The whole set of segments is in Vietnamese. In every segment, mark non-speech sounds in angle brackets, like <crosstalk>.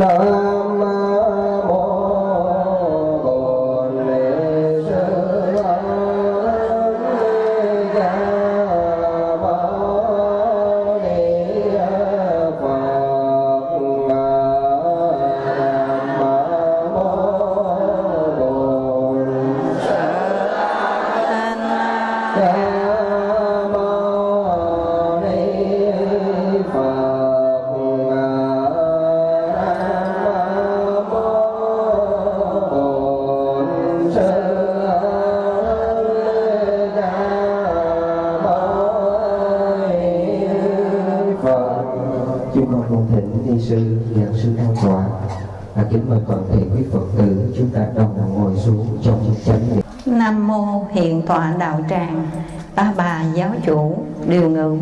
nam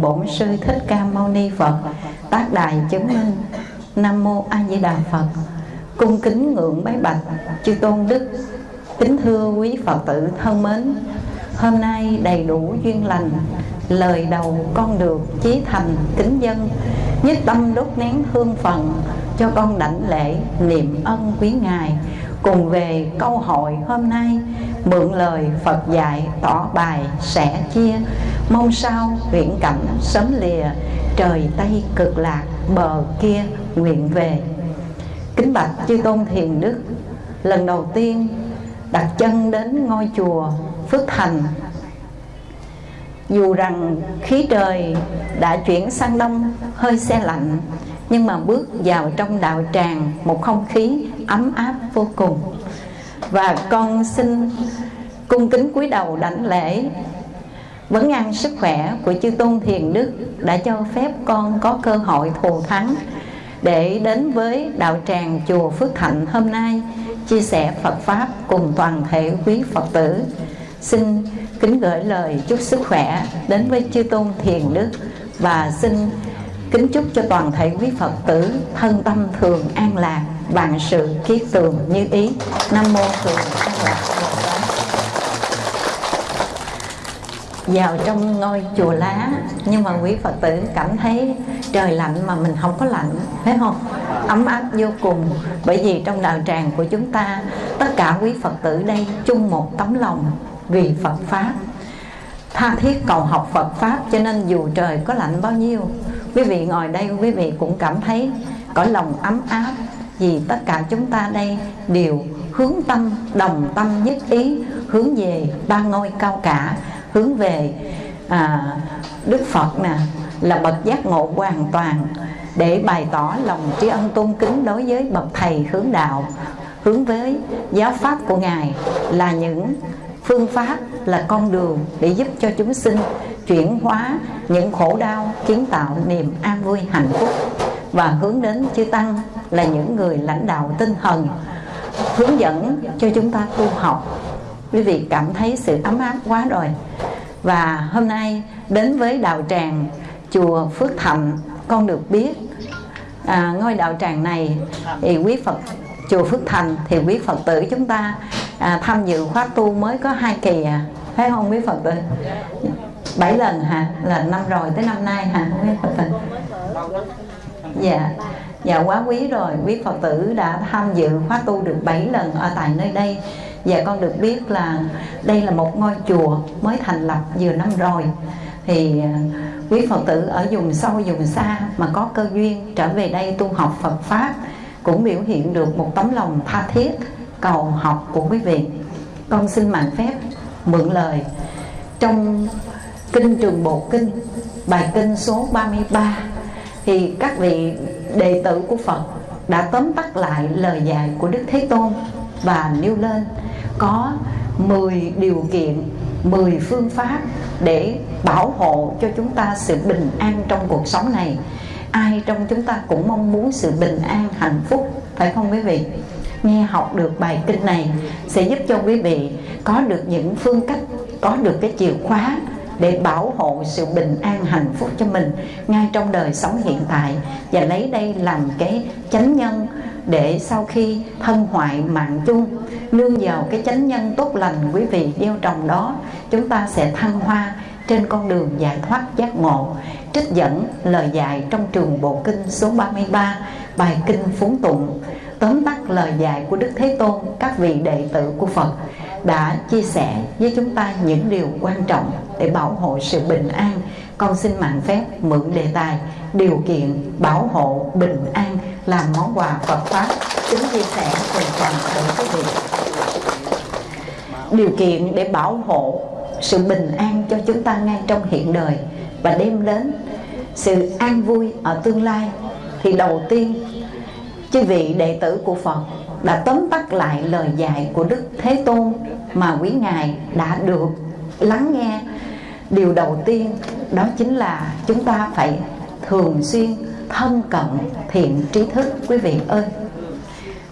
bổn sư thích ca mâu ni Phật, Tác đài chứng minh Nam mô A Di Đà Phật. Cung kính ngưỡng bái bạch, Chư tôn đức, Kính thưa quý Phật tử thân mến, Hôm nay đầy đủ duyên lành, Lời đầu con được chí thành kính dân, Nhất tâm đốt nén hương phần Cho con đảnh lễ niệm ân quý Ngài. Cùng về câu hội hôm nay, Mượn lời Phật dạy tỏ bài sẻ chia Mong sao viễn cảnh sớm lìa, Trời Tây cực lạc bờ kia nguyện về. Kính bạch chư tôn thiền đức, Lần đầu tiên đặt chân đến ngôi chùa Phước Thành. Dù rằng khí trời đã chuyển sang đông, hơi xe lạnh, Nhưng mà bước vào trong đạo tràng, Một không khí ấm áp vô cùng. Và con xin cung kính cúi đầu đảnh lễ Vấn an sức khỏe của chư tôn thiền đức Đã cho phép con có cơ hội thù thắng. Để đến với đạo tràng chùa Phước Thạnh hôm nay, Chia sẻ Phật Pháp cùng toàn thể quý Phật tử. Xin kính gửi lời chúc sức khỏe đến với chư tôn thiền đức Và xin kính chúc cho toàn thể quý Phật tử thân tâm thường an lạc, Vạn sự kiết tường như ý. Nam mô thường an lạc Bồ Tát vào trong ngôi chùa lá. Nhưng mà quý phật tử cảm thấy trời lạnh mà mình không có lạnh phải không? Ấm áp vô cùng. Bởi vì trong đạo tràng của chúng ta, tất cả quý phật tử đây chung một tấm lòng vì phật pháp. Tha thiết cầu học phật pháp cho nên dù trời có lạnh bao nhiêu, quý vị ngồi đây quý vị cũng cảm thấy có lòng ấm áp. Vì tất cả chúng ta đây đều hướng tâm, đồng tâm nhất ý hướng về ba ngôi cao cả hướng về à, Đức Phật nè là bậc giác ngộ hoàn toàn để bày tỏ lòng tri ân tôn kính đối với bậc thầy hướng đạo hướng với giáo pháp của ngài là những phương pháp là con đường để giúp cho chúng sinh chuyển hóa những khổ đau kiến tạo niềm an vui hạnh phúc và hướng đến chư tăng là những người lãnh đạo tinh thần hướng dẫn cho chúng ta tu học quý vị cảm thấy sự ấm áp quá rồi. Và hôm nay đến với đạo tràng chùa Phước Thạnh con được biết. À, ngôi đạo tràng này thì quý Phật chùa Phước Thành thì quý Phật tử chúng ta à, tham dự khóa tu mới có hai kỳ à. Phải không quý Phật tử? Bảy lần hả? Là năm rồi tới năm nay hả quý Phật tử? Dạ. Dạ quá quý rồi. Quý Phật tử đã tham dự khóa tu được 7 lần ở tại nơi đây và con được biết là đây là một ngôi chùa mới thành lập vừa năm rồi. Thì à, quý Phật tử ở vùng sâu, vùng xa mà có cơ duyên trở về đây tu học Phật Pháp cũng biểu hiện được một tấm lòng tha thiết, cầu học của quý vị. Con xin mạng phép mượn lời. Trong kinh trường bộ kinh, bài kinh số 33 thì các vị đệ tử của Phật đã tóm tắt lại lời dạy của Đức Thế Tôn và nêu lên có 10 điều kiện 10 phương pháp để bảo hộ cho chúng ta sự bình an trong cuộc sống này. Ai trong chúng ta cũng mong muốn sự bình an, hạnh phúc, phải không quý vị? Nghe học được bài kinh này sẽ giúp cho quý vị có được những phương cách, có được cái chìa khóa để bảo hộ sự bình an, hạnh phúc cho mình ngay trong đời sống hiện tại và lấy đây làm cái chánh nhân để sau khi thân hoại mạng chung, nương vào cái chánh nhân tốt lành quý vị gieo trồng đó, chúng ta sẽ thăng hoa trên con đường giải thoát giác ngộ. Trích dẫn lời dạy trong trường bộ kinh số 33 bài kinh phúng tụng. Tóm tắt lời dạy của Đức Thế Tôn, các vị đệ tử của Phật đã chia sẻ với chúng ta những điều quan trọng để bảo hộ sự bình an. Con xin mạng phép mượn đề tài điều kiện bảo hộ bình an làm món quà Phật pháp. Kính chia sẻ cùng toàn thể quý vị điều kiện để bảo hộ sự bình an cho chúng ta ngay trong hiện đời và đem đến sự an vui ở tương lai. Thì đầu tiên, chư vị đệ tử của Phật đã tóm tắt lại lời dạy của Đức Thế Tôn mà quý ngài đã được lắng nghe. Điều đầu tiên đó chính là chúng ta phải thường xuyên thân cận thiện trí thức, quý vị ơi.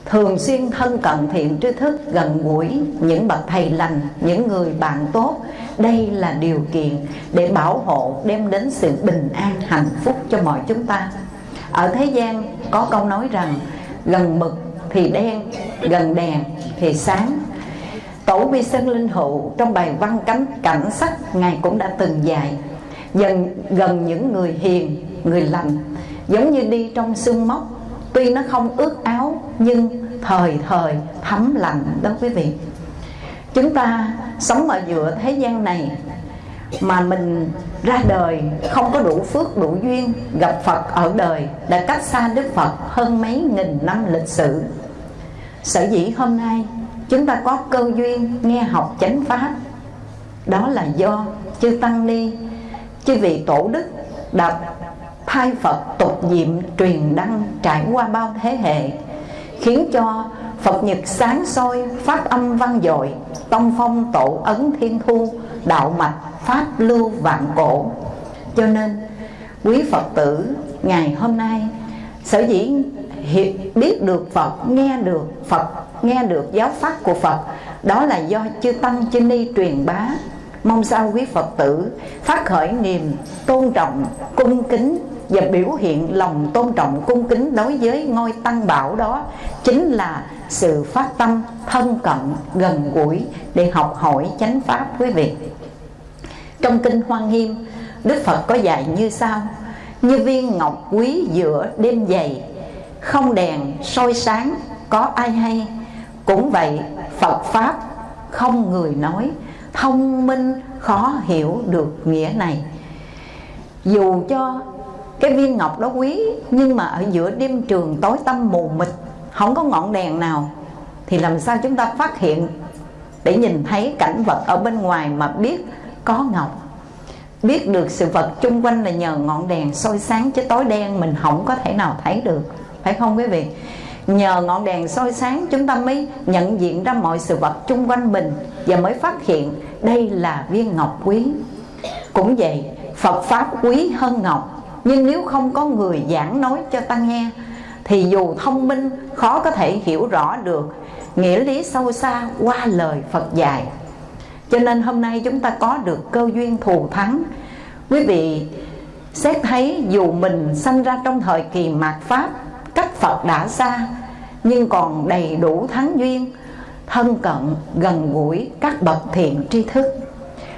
Thường xuyên thân cận thiện trí thức, gần gũi, những bậc thầy lành, những người bạn tốt, đây là điều kiện để bảo hộ, đem đến sự bình an, hạnh phúc cho mọi chúng ta. Ở thế gian có câu nói rằng, gần mực thì đen, gần đèn thì sáng. Tổ vi sơn linh hữu, trong bài văn cánh cảnh sắc, ngài cũng đã từng dạy, dần, gần những người hiền, người lành, giống như đi trong sương mốc. Tuy nó không ướt áo, nhưng thời thời thấm lạnh đó quý vị. Chúng ta sống ở giữa thế gian này mà mình ra đời không có đủ phước, đủ duyên, gặp Phật ở đời đã cách xa Đức Phật hơn mấy nghìn năm lịch sử. Sở dĩ hôm nay chúng ta có cơ duyên nghe học chánh pháp, đó là do chư tăng ni, chư vị tổ đức đã thay Phật tục diệm truyền đăng trải qua bao thế hệ, khiến cho Phật nhật sáng soi, pháp âm vang dội, tông phong tổ ấn thiên thu, đạo mạch pháp lưu vạn cổ. Cho nên, quý Phật tử, ngày hôm nay, sở dĩ biết được Phật, nghe được Phật, nghe được giáo pháp của Phật, đó là do chư tăng chư ni truyền bá. Mong sao quý Phật tử phát khởi niềm tôn trọng, cung kính và biểu hiện lòng tôn trọng, cung kính đối với ngôi tăng bảo đó chính là sự phát tâm thân cận gần gũi để học hỏi chánh pháp quý vị trong kinh hoa nghiêm, đức phật có dạy như sau. Như viên ngọc quý giữa đêm dày, không đèn soi sáng có ai hay. Cũng vậy, phật pháp không người nói, thông minh khó hiểu được nghĩa này. Dù cho cái viên ngọc đó quý, nhưng mà ở giữa đêm trường tối tăm mù mịt, không có ngọn đèn nào, thì làm sao chúng ta phát hiện để nhìn thấy cảnh vật ở bên ngoài mà biết có ngọc. Biết được sự vật chung quanh là nhờ ngọn đèn soi sáng, chứ tối đen mình không có thể nào thấy được. Phải không quý vị? Nhờ ngọn đèn soi sáng chúng ta mới nhận diện ra mọi sự vật chung quanh mình và mới phát hiện đây là viên ngọc quý. Cũng vậy, Phật Pháp quý hơn ngọc, Nhưng nếu không có người giảng nói cho ta nghe, Thì dù thông minh, khó có thể hiểu rõ được Nghĩa lý sâu xa qua lời Phật dạy. Cho nên hôm nay chúng ta có được cơ duyên thù thắng. Quý vị xét thấy dù mình sanh ra trong thời kỳ mạt Pháp Cách Phật đã xa Nhưng còn đầy đủ thắng duyên Thân cận, gần gũi các bậc thiện tri thức.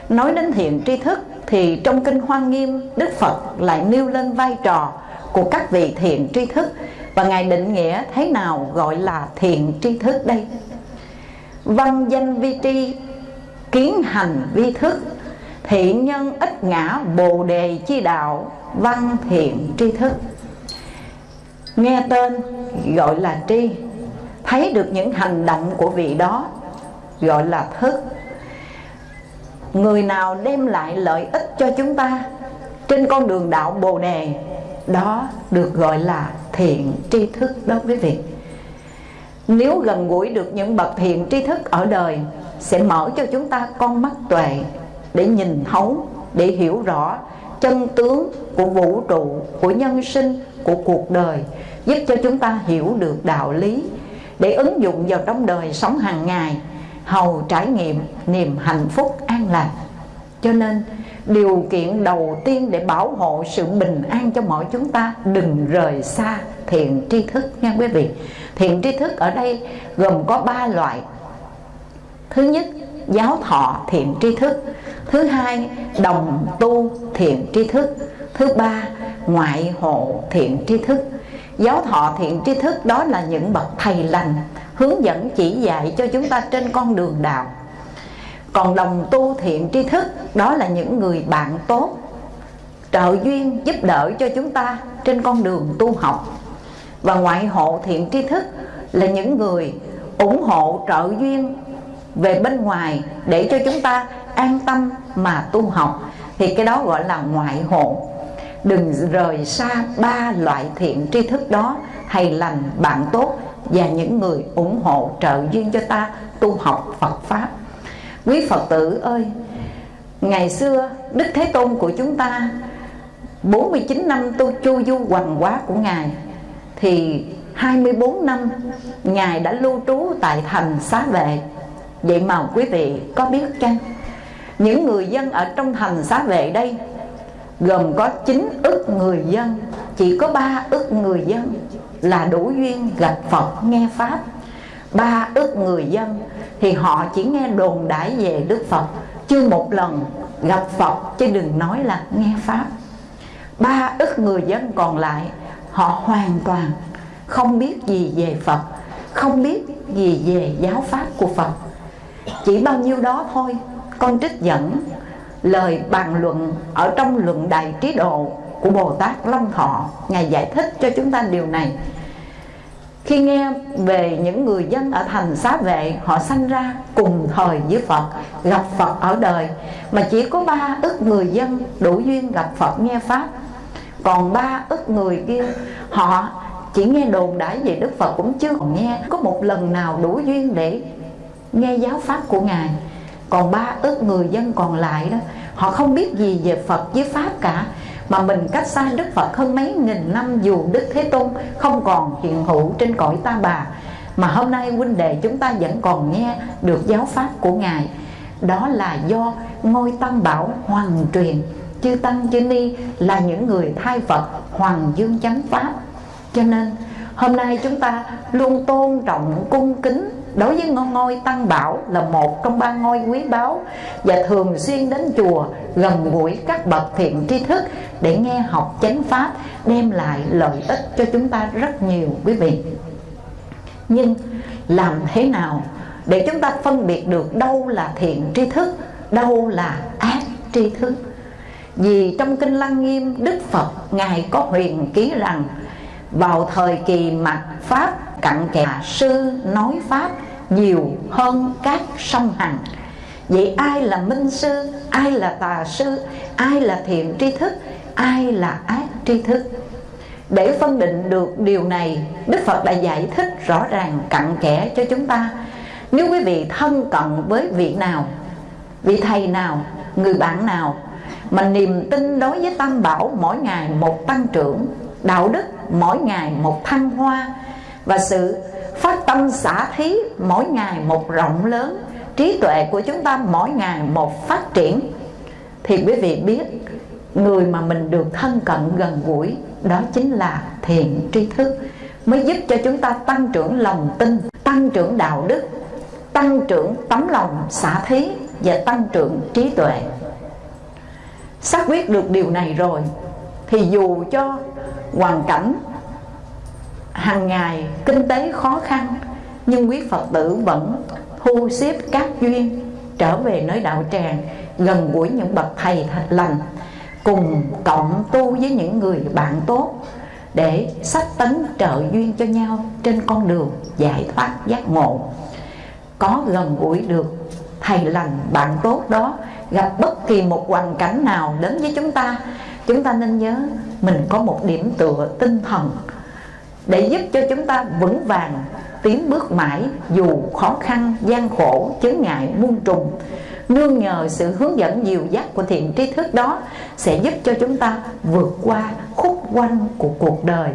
Nói đến thiện tri thức thì trong kinh Hoa Nghiêm Đức Phật lại nêu lên vai trò của các vị thiện tri thức. Và ngài định nghĩa thế nào gọi là thiện tri thức đây? Văn danh vi tri kiến hành vi thức, thiện nhân ít ngã bồ đề chi đạo, văn thiện tri thức. Nghe tên gọi là tri, thấy được những hành động của vị đó, gọi là thức. Người nào đem lại lợi ích cho chúng ta trên con đường đạo bồ đề, đó được gọi là thiện tri thức đó quý vị. Nếu gần gũi được những bậc thiện tri thức ở đời sẽ mở cho chúng ta con mắt tuệ để nhìn thấu, để hiểu rõ chân tướng của vũ trụ, của nhân sinh, của cuộc đời, giúp cho chúng ta hiểu được đạo lý để ứng dụng vào trong đời sống hàng ngày, hầu trải nghiệm niềm hạnh phúc an lạc. Cho nên, điều kiện đầu tiên để bảo hộ sự bình an cho mọi chúng ta đừng rời xa thiện tri thức nha quý vị. Thiện tri thức ở đây gồm có ba loại thứ nhất, giáo thọ thiện tri thức. Thứ hai, đồng tu thiện tri thức. Thứ ba, ngoại hộ thiện tri thức. Giáo thọ thiện tri thức đó là những bậc thầy lành, hướng dẫn chỉ dạy cho chúng ta trên con đường đạo. Còn đồng tu thiện tri thức, đó là những người bạn tốt, trợ duyên, giúp đỡ cho chúng ta trên con đường tu học. Và ngoại hộ thiện tri thức là những người ủng hộ trợ duyên về bên ngoài để cho chúng ta an tâm mà tu học, thì cái đó gọi là ngoại hộ. Đừng rời xa ba loại thiện tri thức đó thầy lành bạn tốt và những người ủng hộ trợ duyên cho ta tu học Phật pháp. Quý Phật tử ơi, ngày xưa Đức Thế Tôn của chúng ta 49 năm tu chu du hoàng hóa của Ngài, Thì 24 năm Ngài đã lưu trú tại thành xá vệ. Vậy mà quý vị có biết chăng? Những người dân ở trong thành xá vệ đây, Gồm có 9 ức người dân, Chỉ có 3 ức người dân Là đủ duyên gặp Phật nghe Pháp. Ba ức người dân Thì họ chỉ nghe đồn đãi về Đức Phật Chưa một lần gặp Phật Chứ đừng nói là nghe Pháp. Ba ức người dân còn lại, họ hoàn toàn không biết gì về Phật, không biết gì về giáo pháp của Phật chỉ bao nhiêu đó thôi. Con trích dẫn lời bàn luận ở trong luận đại trí độ của Bồ Tát Long Thọ. Ngài giải thích cho chúng ta điều này. Khi nghe về những người dân ở thành xá vệ, Họ sanh ra cùng thời với Phật, Gặp Phật ở đời. Mà chỉ có ba ức người dân đủ duyên gặp Phật nghe Pháp. Còn ba ức người kia, họ chỉ nghe đồn đãi về Đức Phật cũng chưa còn nghe. Có một lần nào đủ duyên để nghe giáo pháp của ngài. Còn ba ước người dân còn lại đó, họ không biết gì về Phật với pháp cả, mà mình cách xa Đức Phật hơn mấy nghìn năm dù Đức Thế Tôn không còn hiện hữu trên cõi ta bà. Mà hôm nay huynh đệ chúng ta vẫn còn nghe được giáo pháp của ngài. Đó là do ngôi tăng bảo hoàng truyền, chư tăng chư ni là những người thay Phật hoàng dương chánh pháp. Cho nên, hôm nay chúng ta luôn tôn trọng cung kính đối với ngôi, tăng bảo là một trong ba ngôi quý báu và thường xuyên đến chùa gần gũi các bậc thiện tri thức để nghe học chánh pháp đem lại lợi ích cho chúng ta rất nhiều quý vị. Nhưng làm thế nào để chúng ta phân biệt được đâu là thiện tri thức đâu là ác tri thức? Vì trong Kinh Lăng Nghiêm Đức Phật Ngài có huyền ký rằng vào thời kỳ mặt Pháp cặn kẽ sư nói Pháp nhiều hơn các sông Hằng Vậy ai là minh sư, ai là tà sư, ai là thiện tri thức, ai là ác tri thức? Để phân định được điều này Đức Phật đã giải thích rõ ràng cặn kẽ cho chúng ta. Nếu quý vị thân cận với vị nào Vị thầy nào, người bạn nào mà niềm tin đối với tam bảo mỗi ngày một tăng trưởng đạo đức mỗi ngày một thăng hoa. Và sự phát tâm xả thí mỗi ngày một rộng lớn. Trí tuệ của chúng ta mỗi ngày một phát triển. Thì quý vị biết, người mà mình được thân cận gần gũi, đó chính là thiện tri thức, mới giúp cho chúng ta tăng trưởng lòng tin, tăng trưởng đạo đức, tăng trưởng tấm lòng xả thí và tăng trưởng trí tuệ. Xác quyết được điều này rồi, thì dù cho hoàn cảnh. Hàng ngày kinh tế khó khăn, nhưng quý phật tử vẫn thu xếp các duyên, trở về nơi đạo tràng gần gũi những bậc thầy thật lành, cùng cộng tu với những người bạn tốt để sách tấn trợ duyên cho nhau trên con đường giải thoát giác ngộ. Có gần gũi được thầy lành bạn tốt đó, gặp bất kỳ một hoàn cảnh nào đến với chúng ta chúng ta nên nhớ mình có một điểm tựa tinh thần để giúp cho chúng ta vững vàng, tiến bước mãi dù khó khăn, gian khổ, chướng ngại, muôn trùng. Nương nhờ sự hướng dẫn dìu dắt của thiện tri thức đó sẽ giúp cho chúng ta vượt qua khúc quanh của cuộc đời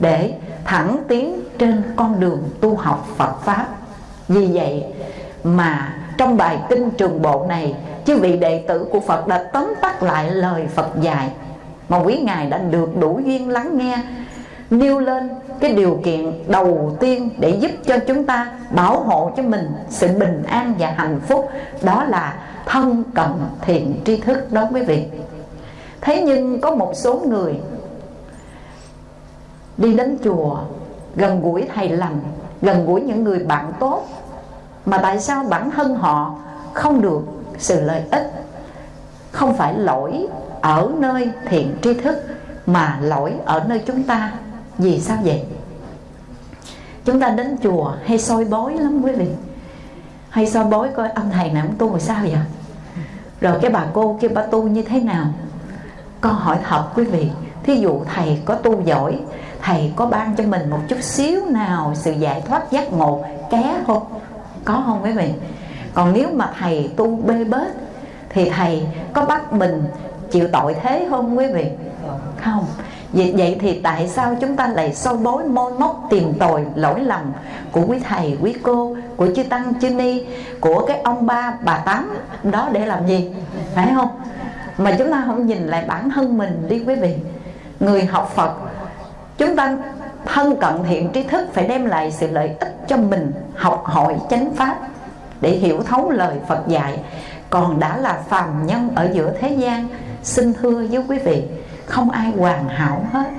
để thẳng tiến trên con đường tu học Phật pháp. Vì vậy mà trong bài kinh trường bộ này, chư vị đệ tử của Phật đã tóm tắt lại lời Phật dạy mà quý ngài đã được đủ duyên lắng nghe, nêu lên cái điều kiện đầu tiên để giúp cho chúng ta bảo hộ cho mình sự bình an và hạnh phúc, đó là thân cận thiện tri thức đó quý vị. Thế nhưng có một số người đi đến chùa gần gũi thầy lành, gần gũi những người bạn tốt, mà tại sao bản thân họ không được sự lợi ích, không phải lỗi ở nơi thiện tri thức mà lỗi ở nơi chúng ta. Vì sao vậy? Chúng ta đến chùa hay soi bói lắm quý vị. Hay soi bói coi ông thầy này ông tu rồi sao vậy? Rồi cái bà cô kia bà tu như thế nào? Con hỏi thật quý vị, thí dụ thầy có tu giỏi, thầy có ban cho mình một chút xíu nào sự giải thoát giác ngộ ké không? Có không quý vị? Còn nếu mà thầy tu bê bết, thì thầy có bắt mình chịu tội thế không quý vị? Không. Vậy, vậy thì tại sao chúng ta lại soi bối môi móc tìm tòi lỗi lầm của quý thầy quý cô của chư tăng chư ni của cái ông ba bà tám đó để làm gì? Phải không? Mà chúng ta không nhìn lại bản thân mình đi quý vị. Người học phật chúng ta thân cận thiện tri thức phải đem lại sự lợi ích cho mình học hỏi chánh pháp để hiểu thấu lời phật dạy. Còn đã là phàm nhân ở giữa thế gian xin thưa với quý vị không ai hoàn hảo hết.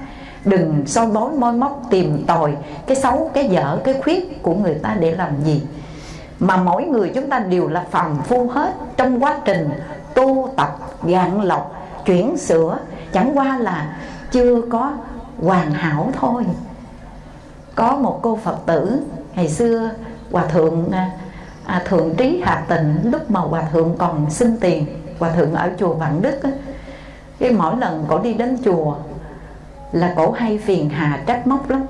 Đừng soi bói môi móc tìm tòi. Cái xấu cái dở cái khuyết của người ta để làm gì? Mà mỗi người chúng ta đều là phàm phu hết. Trong quá trình tu tập gạn lọc chuyển sửa chẳng qua là chưa có hoàn hảo thôi. Có một cô phật tử ngày xưa hòa thượng à, à, thượng trí hạ tịnh lúc mà hòa thượng còn xin tiền hòa thượng ở chùa vạn đức á, cái mỗi lần cổ đi đến chùa là cổ hay phiền hà trách móc lắm.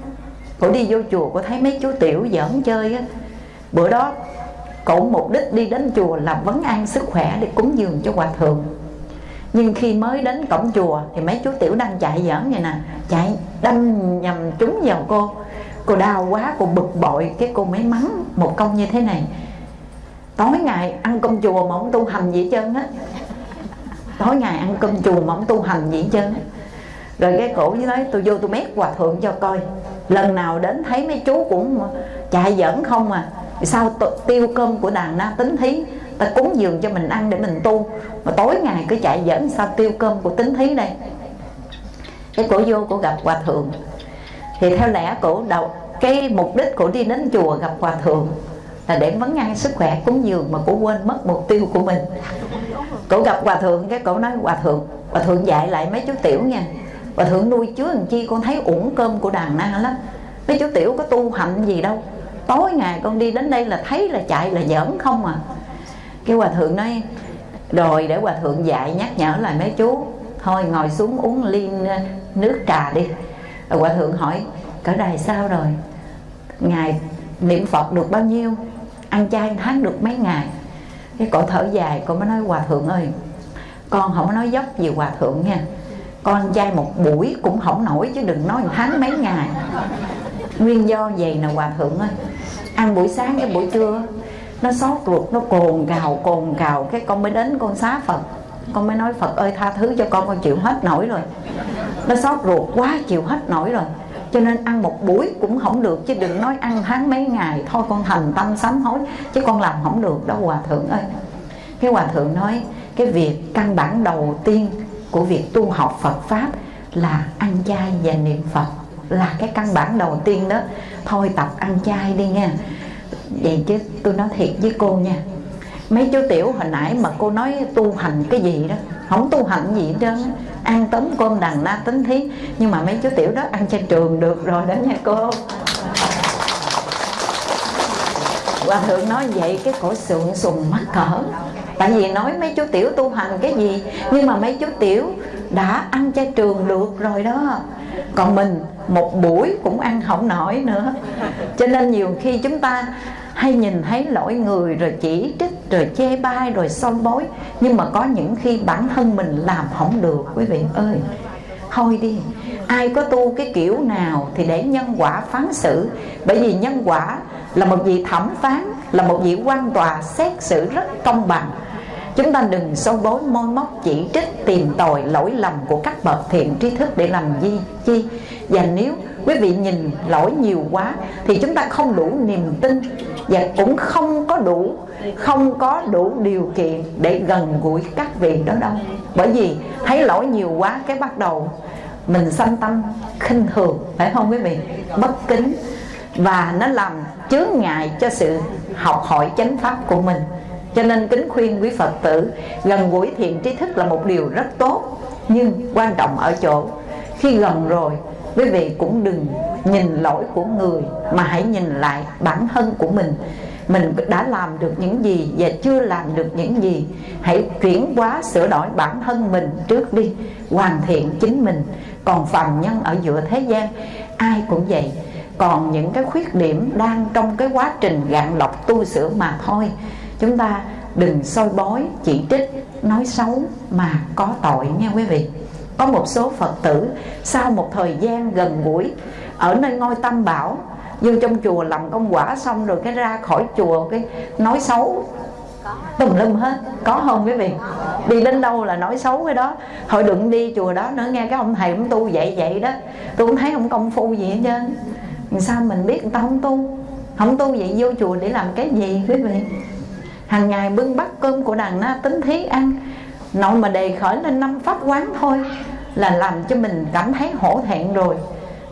Cổ đi vô chùa, cổ thấy mấy chú tiểu giỡn chơi á. Bữa đó, cổ mục đích đi đến chùa là vấn an sức khỏe để cúng dường cho hòa thượng. Nhưng khi mới đến cổng chùa thì mấy chú tiểu đang chạy giỡn vậy nè. Chạy đâm nhầm trúng vào cô. Cô đau quá, cô bực bội, cái cô mới mắng một câu như thế này. Tối ngày ăn cơm chùa mà không tu hành gì hết trơn á tối ngày ăn cơm chùa mà không tu hành gì chứ, rồi cái cổ với nói tôi vô tôi mét hòa thượng cho coi. Lần nào đến thấy mấy chú cũng chạy giỡn không à. Sao tiêu cơm của đàn na tính thí? Ta cúng dường cho mình ăn để mình tu. Mà tối ngày cứ chạy dẫn sao tiêu cơm của tính thí đây? Cái cổ vô cổ gặp hòa thượng. Thì theo lẽ cổ đầu cái mục đích cổ đi đến chùa gặp hòa thượng là để vấn ăn sức khỏe cúng dường mà cổ quên mất mục tiêu của mình. Cổ gặp hòa thượng, cái cổ nói, hòa thượng hòa thượng dạy lại mấy chú tiểu nha. Hòa thượng nuôi chứa làm chi, con thấy uổng cơm của đàn na lắm. Mấy chú tiểu có tu hạnh gì đâu. Tối ngày con đi đến đây là thấy là chạy là giỡn không à. Cái hòa thượng nói, rồi để hòa thượng dạy nhắc nhở lại mấy chú. Thôi ngồi xuống uống ly nước trà đi. Rồi hòa thượng hỏi, cỡ đài sao rồi? Ngài niệm phật được bao nhiêu? Ăn chay tháng được mấy ngày. Cái cổ thở dài cổ mới nói, hòa thượng ơi, con không có nói dốc gì hòa thượng nha. Con chay một buổi cũng không nổi chứ đừng nói tháng mấy ngày. Nguyên do vậy nè, hòa thượng ơi. Ăn buổi sáng cái buổi trưa, nó xót ruột, nó cồn cào cồn cào, cái con mới đến con xá phật. Con mới nói, phật ơi, tha thứ cho con con chịu hết nổi rồi. Nó xót ruột quá, chịu hết nổi rồi cho nên ăn một buổi cũng không được, chứ đừng nói ăn tháng mấy ngày. Thôi con thành tâm sám hối, chứ con làm không được đâu, hòa thượng ơi. Cái hòa thượng nói, cái việc căn bản đầu tiên của việc tu học Phật pháp là ăn chay và niệm Phật là cái căn bản đầu tiên đó. Thôi tập ăn chay đi nha. Vậy chứ, tôi nói thiệt với cô nha. Mấy chú tiểu hồi nãy mà cô nói tu hành cái gì đó không tu hành gì hết trơn ăn tấm cơm đằng na tính thí. Nhưng mà mấy chú tiểu đó ăn trên trường được rồi đó nha cô. Hòa thượng nói vậy cái cổ sượng sùng mắc cỡ. Tại vì nói mấy chú tiểu tu hành cái gì, nhưng mà mấy chú tiểu đã ăn chay trường được rồi đó. Còn mình, một buổi cũng ăn không nổi nữa. Cho nên nhiều khi chúng ta hay nhìn thấy lỗi người rồi chỉ trích rồi chê bai rồi son bối. Nhưng mà có những khi bản thân mình làm không được, quý vị ơi. Thôi đi, ai có tu cái kiểu nào thì để nhân quả phán xử. Bởi vì nhân quả là một vị thẩm phán, là một vị quan tòa xét xử rất công bằng chúng ta đừng sâu bối, môi móc, chỉ trích, tìm tòi lỗi lầm của các bậc thiện tri thức để làm gì, chi? Và nếu quý vị nhìn lỗi nhiều quá, thì chúng ta không đủ niềm tin và cũng không có đủ, không có đủ điều kiện để gần gũi các vị đó đâu. Bởi vì thấy lỗi nhiều quá, cái bắt đầu mình sanh tâm khinh thường, phải không quý vị? Bất kính. Và nó làm chướng ngại cho sự học hỏi chánh pháp của mình cho nên kính khuyên quý phật tử, gần gũi thiện trí thức là một điều rất tốt, nhưng quan trọng ở chỗ, khi gần rồi, quý vị cũng đừng nhìn lỗi của người, mà hãy nhìn lại bản thân của mình. Mình đã làm được những gì và chưa làm được những gì, hãy chuyển hóa, sửa đổi bản thân mình trước đi, hoàn thiện chính mình. Còn phàm nhân ở giữa thế gian, ai cũng vậy. Còn những cái khuyết điểm đang trong cái quá trình gạn lọc tu sửa mà thôi chúng ta đừng soi bói, chỉ trích, nói xấu mà có tội nha quý vị. Có một số phật tử sau một thời gian gần gũi, ở nơi ngôi tâm bảo, vô trong chùa làm công quả xong rồi cái ra khỏi chùa, cái nói xấu. Tùm lum hết, có không quý vị? Đi đến đâu là nói xấu cái đó. Thôi đừng đi chùa đó nữa nghe cái ông thầy ông tu vậy vậy đó. Tôi cũng thấy ông công phu gì hết trơn. Sao mình biết người ta không tu? Không tu vậy vô chùa để làm cái gì quý vị? Hàng ngày bưng bát cơm của đàn na tính thí ăn. Nội mà đề khởi lên năm pháp quán thôi là làm cho mình cảm thấy hổ thẹn rồi.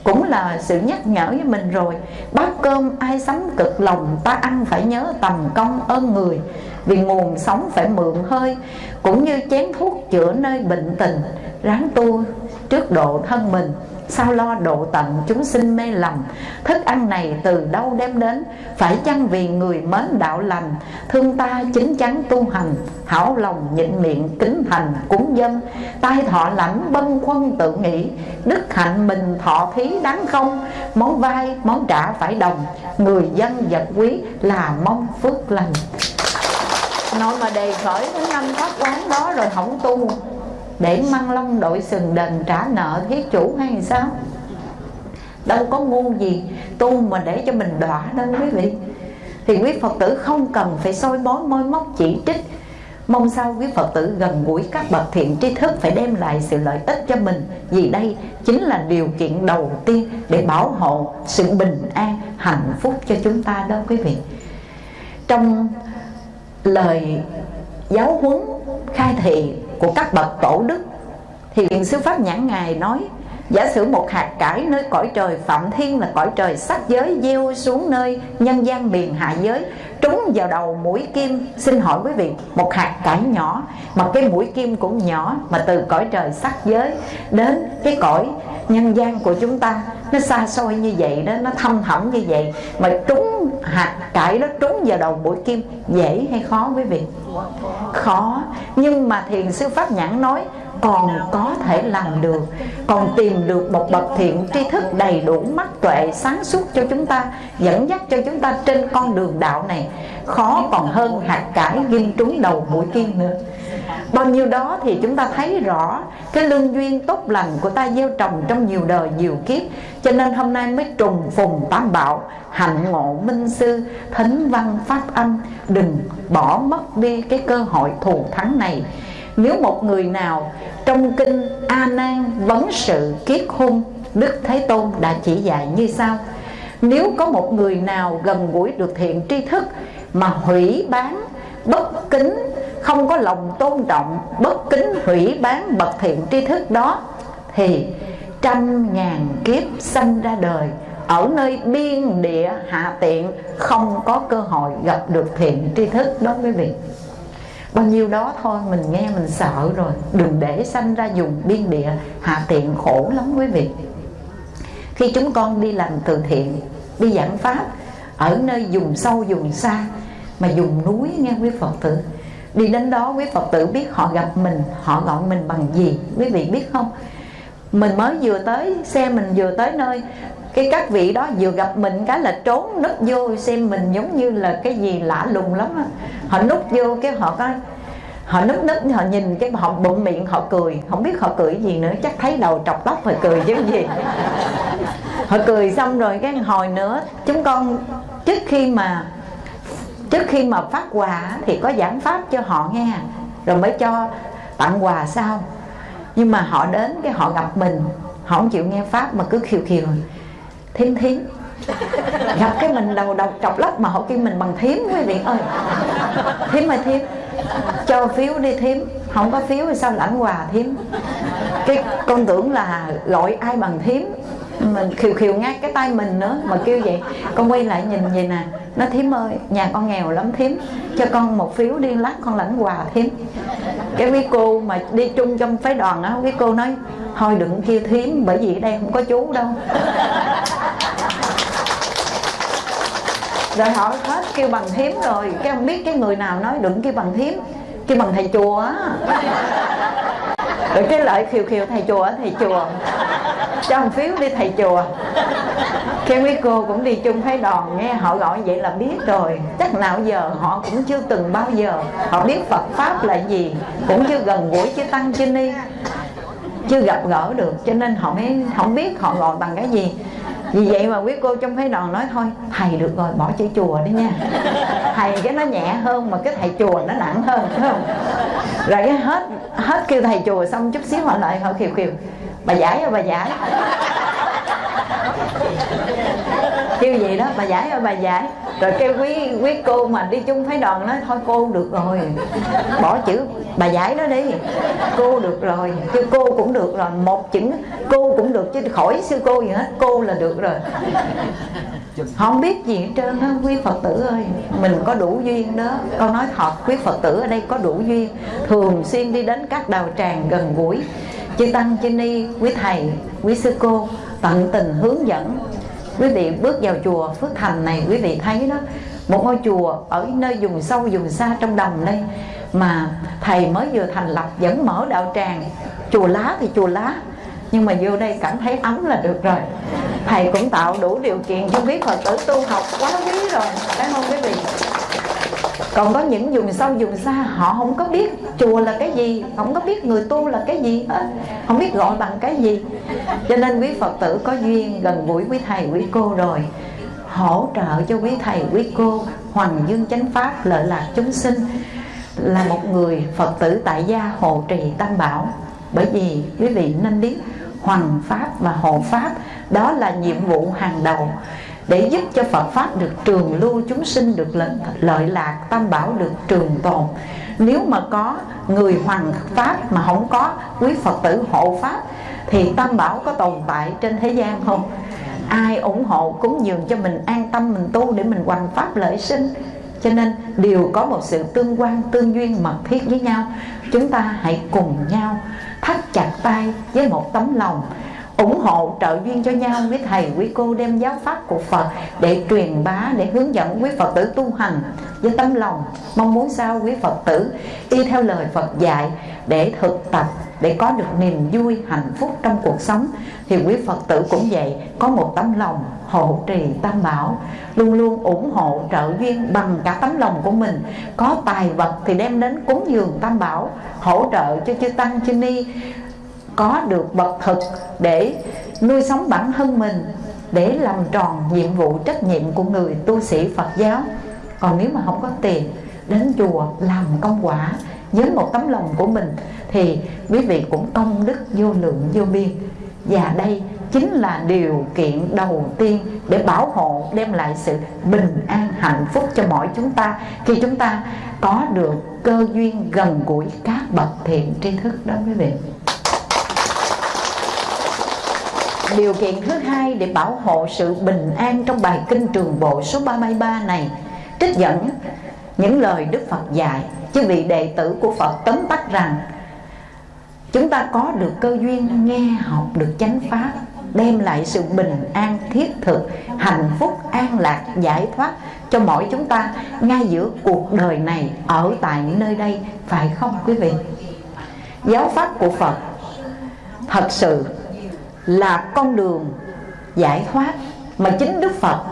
Cũng là sự nhắc nhở với mình rồi. Bát cơm ai sắm cực lòng ta ăn phải nhớ tầm công ơn người. Vì nguồn sống phải mượn hơi, cũng như chén thuốc chữa nơi bệnh tình, ráng tu trước độ thân mình sao lo độ tận chúng sinh mê lầm? Thức ăn này từ đâu đem đến? Phải chăng vì người mến đạo lành? Thương ta chính chắn tu hành, hảo lòng nhịn miệng kính thành cúng dân tai thọ lãnh bân khuân tự nghĩ, đức hạnh mình thọ thí đáng không? Món vai món trả phải đồng, người dân vật quý là mong phước lành. Nói mà đề khởi đến năm pháp quán đó rồi không tu để măng long đội sừng đền trả nợ thiết chủ hay sao? Đâu có ngu gì tu mà để cho mình đọa đâu quý vị. Thì quý phật tử không cần phải soi bói môi móc chỉ trích. Mong sao quý phật tử gần gũi các bậc thiện tri thức phải đem lại sự lợi ích cho mình vì đây chính là điều kiện đầu tiên để bảo hộ sự bình an hạnh phúc cho chúng ta đó quý vị. Trong lời giáo huấn khai thị của các bậc tổ đức. Thì viện sư pháp nhãn ngài nói, giả sử một hạt cải nơi cõi trời phạm thiên là cõi trời sắc giới gieo xuống nơi nhân gian miền hạ giới, trúng vào đầu mũi kim, xin hỏi quý vị, một hạt cải nhỏ, mà cái mũi kim cũng nhỏ mà từ cõi trời sắc giới đến cái cõi nhân gian của chúng ta, nó xa xôi như vậy đó, nó thâm thẳm như vậy, mà trúng hạt cải đó, trúng vào đầu mũi kim dễ hay khó quý vị? Khó. Nhưng mà thiền sư pháp nhãn nói còn có thể làm được, còn tìm được một bậc thiện tri thức đầy đủ mắt tuệ sáng suốt cho chúng ta, dẫn dắt cho chúng ta trên con đường đạo này. Khó còn hơn hạt cải ghim trúng đầu mũi kim nữa. Bao nhiêu đó thì chúng ta thấy rõ, cái lương duyên tốt lành của ta gieo trồng trong nhiều đời nhiều kiếp. Cho nên hôm nay mới trùng phùng tam bảo, hạnh ngộ minh sư thính văn pháp âm. Đừng bỏ mất đi cái cơ hội thù thắng này nếu một người nào trong kinh A Nan vấn sự kiết hung, Đức Thế Tôn đã chỉ dạy như sau. Nếu có một người nào gần gũi được thiện tri thức Mà hủy bán bất kính, Không có lòng tôn trọng bất kính hủy bán bậc thiện tri thức đó, Thì trăm ngàn kiếp sanh ra đời ở nơi biên địa hạ tiện không có cơ hội gặp được thiện tri thức đó quý vị bao nhiêu đó thôi, mình nghe mình sợ rồi. Đừng để sanh ra dùng biên địa, hạ tiện khổ lắm quý vị. Khi chúng con đi làm từ thiện, đi giảng pháp, ở nơi dùng sâu dùng xa, mà dùng núi, nghe quý phật tử. Đi đến đó, quý phật tử biết họ gặp mình, họ gọi mình bằng gì, quý vị biết không? Mình mới vừa tới, xe mình vừa tới nơi cái các vị đó vừa gặp mình cái là trốn núp vô, xem mình giống như là cái gì lạ lùng lắm á. Họ núp vô cái họ có, họ núp núp họ nhìn cái họ bụng miệng, họ cười. Không biết họ cười gì nữa, chắc thấy đầu trọc tóc rồi cười chứ gì. Họ cười xong rồi cái hồi nữa, chúng con trước khi mà, trước khi mà phát quà thì có giảng pháp cho họ nghe. Rồi mới cho tặng quà sau. Nhưng mà họ đến cái họ gặp mình, họ không chịu nghe pháp mà cứ khiều khiều thím thím. Gặp cái mình đầu đầu chọc lắc mà họ kêu mình bằng thím, quý vị ơi. Thím ơi, thím. Cho phiếu đi thím. Không có phiếu thì sao lãnh quà thím? Cái con tưởng là gọi ai bằng thím. Mình khiều khiều ngay cái tay mình nữa mà kêu vậy. Con quay lại nhìn vậy nè. Nó thím ơi, nhà con nghèo lắm thím. Cho con một phiếu đi lát con lãnh quà thím. Cái quý cô mà đi chung trong phái đoàn á, quý cô nói, thôi đừng kêu thím, bởi vì ở đây không có chú đâu rồi họ hết kêu bằng thím rồi. Cái không biết cái người nào nói đừng kêu bằng thím. Kêu bằng thầy chùa á. Rồi cái lợi khiều khiều thầy chùa thầy chùa. Cho một phiếu đi thầy chùa. Kêu mấy cô cũng đi chung phái đoàn nghe, họ gọi vậy là biết rồi. Chắc nào giờ họ cũng chưa từng bao giờ. Họ biết phật pháp là gì, cũng chưa gần gũi chứ tăng chứ ni. Chưa gặp gỡ được, cho nên họ mới không biết họ gọi bằng cái gì vì vậy mà quý cô trong phái đoàn nói, thôi, thầy được rồi, bỏ chữ chùa đi nha. Thầy cái nó nhẹ hơn mà cái thầy chùa nó nặng hơn, phải không? Rồi cái hết hết kêu thầy chùa xong chút xíu họ lại họ khiều khiều bà giải ơi, bà giải kêu gì đó, bà giải ơi, bà giải. Rồi kêu quý quý cô mà đi chung phái đoàn nói thôi cô được rồi. Bỏ chữ, bà giải đó đi. Cô được rồi, chứ cô cũng được rồi. Một chữ, cô cũng được, chứ khỏi sư cô gì hết, cô là được rồi. Không biết gì hết trơn á, quý phật tử ơi. Mình có đủ duyên đó. Con nói thật, quý phật tử ở đây có đủ duyên. Thường xuyên đi đến các đào tràng gần gũi. Chư tăng, chư ni, quý thầy, quý sư cô, tận tình hướng dẫn quý vị bước vào chùa phước thành này, quý vị thấy đó, một ngôi chùa ở nơi vùng sâu, vùng xa trong đồng đây, mà thầy mới vừa thành lập vẫn mở đạo tràng. Chùa lá thì chùa lá, nhưng mà vô đây cảm thấy ấm là được rồi. Thầy cũng tạo đủ điều kiện cho biết phật tử tu học quá quý rồi, phải không quý vị? Còn có những vùng sâu, vùng xa, họ không có biết chùa là cái gì, không có biết người tu là cái gì hết không biết gọi bằng cái gì. Cho nên quý phật tử có duyên gần gũi quý thầy, quý cô rồi, hỗ trợ cho quý thầy, quý cô hoàng dương chánh pháp, lợi lạc chúng sinh. Là một người phật tử tại gia hộ trì tam bảo. Bởi vì quý vị nên biết hoàng pháp và hộ pháp, đó là nhiệm vụ hàng đầu để giúp cho Phật Pháp được trường lưu chúng sinh được lợi, lợi lạc tam bảo được trường tồn. Nếu mà có người hoàng Pháp mà không có quý Phật tử hộ Pháp thì tam bảo có tồn tại trên thế gian không? Ai ủng hộ cúng dường cho mình an tâm mình tu để mình hoằng Pháp lợi sinh? Cho nên đều có một sự tương quan tương duyên mật thiết với nhau. Chúng ta hãy cùng nhau thắt chặt tay với một tấm lòng ủng hộ trợ duyên cho nhau. Với thầy, quý cô đem giáo pháp của Phật để truyền bá, để hướng dẫn quý Phật tử tu hành với tấm lòng. Mong muốn sao quý Phật tử y theo lời Phật dạy để thực tập, để có được niềm vui, hạnh phúc trong cuộc sống. Thì quý Phật tử cũng vậy, có một tấm lòng hộ trì tam bảo, luôn luôn ủng hộ trợ duyên bằng cả tấm lòng của mình. Có tài vật thì đem đến cúng dường tam bảo, hỗ trợ cho chư tăng, chư ni có được vật thực để nuôi sống bản thân mình, để làm tròn nhiệm vụ trách nhiệm của người tu sĩ Phật giáo. Còn nếu mà không có tiền đến chùa làm công quả với một tấm lòng của mình, thì quý vị cũng công đức vô lượng vô biên. Và đây chính là điều kiện đầu tiên để bảo hộ, đem lại sự bình an, hạnh phúc cho mọi chúng ta. Khi chúng ta có được cơ duyên gần gũi, các bậc thiện tri thức đó, quý vị. Điều kiện thứ hai để bảo hộ sự bình an trong bài kinh trường bộ số 33 này. Trích dẫn, những lời Đức Phật dạy, Chứ vị đệ tử của Phật tóm tắt rằng, Chúng ta có được cơ duyên nghe học được chánh pháp, Đem lại sự bình an thiết thực, Hạnh phúc, an lạc, giải thoát cho mỗi chúng ta Ngay giữa cuộc đời này, ở tại nơi đây, Phải không quý vị? Giáo pháp của Phật Thật sự là con đường giải thoát mà chính Đức Phật,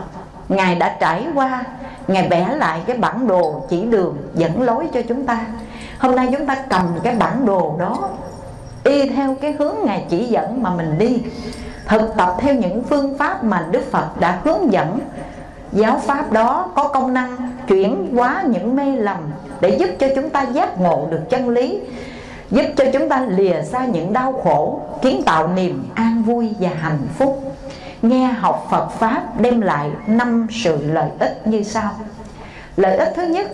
Ngài đã trải qua. Ngài vẽ lại cái bản đồ chỉ đường dẫn lối cho chúng ta. Hôm nay chúng ta cầm cái bản đồ đó, Y theo cái hướng Ngài chỉ dẫn mà mình đi, Thực tập theo những phương pháp mà Đức Phật đã hướng dẫn. Giáo pháp đó có công năng chuyển hóa những mê lầm Để giúp cho chúng ta giác ngộ được chân lý. Giúp cho chúng ta lìa xa những đau khổ, Kiến tạo niềm an vui và hạnh phúc. Nghe học Phật Pháp đem lại năm sự lợi ích như sau. Lợi ích thứ nhất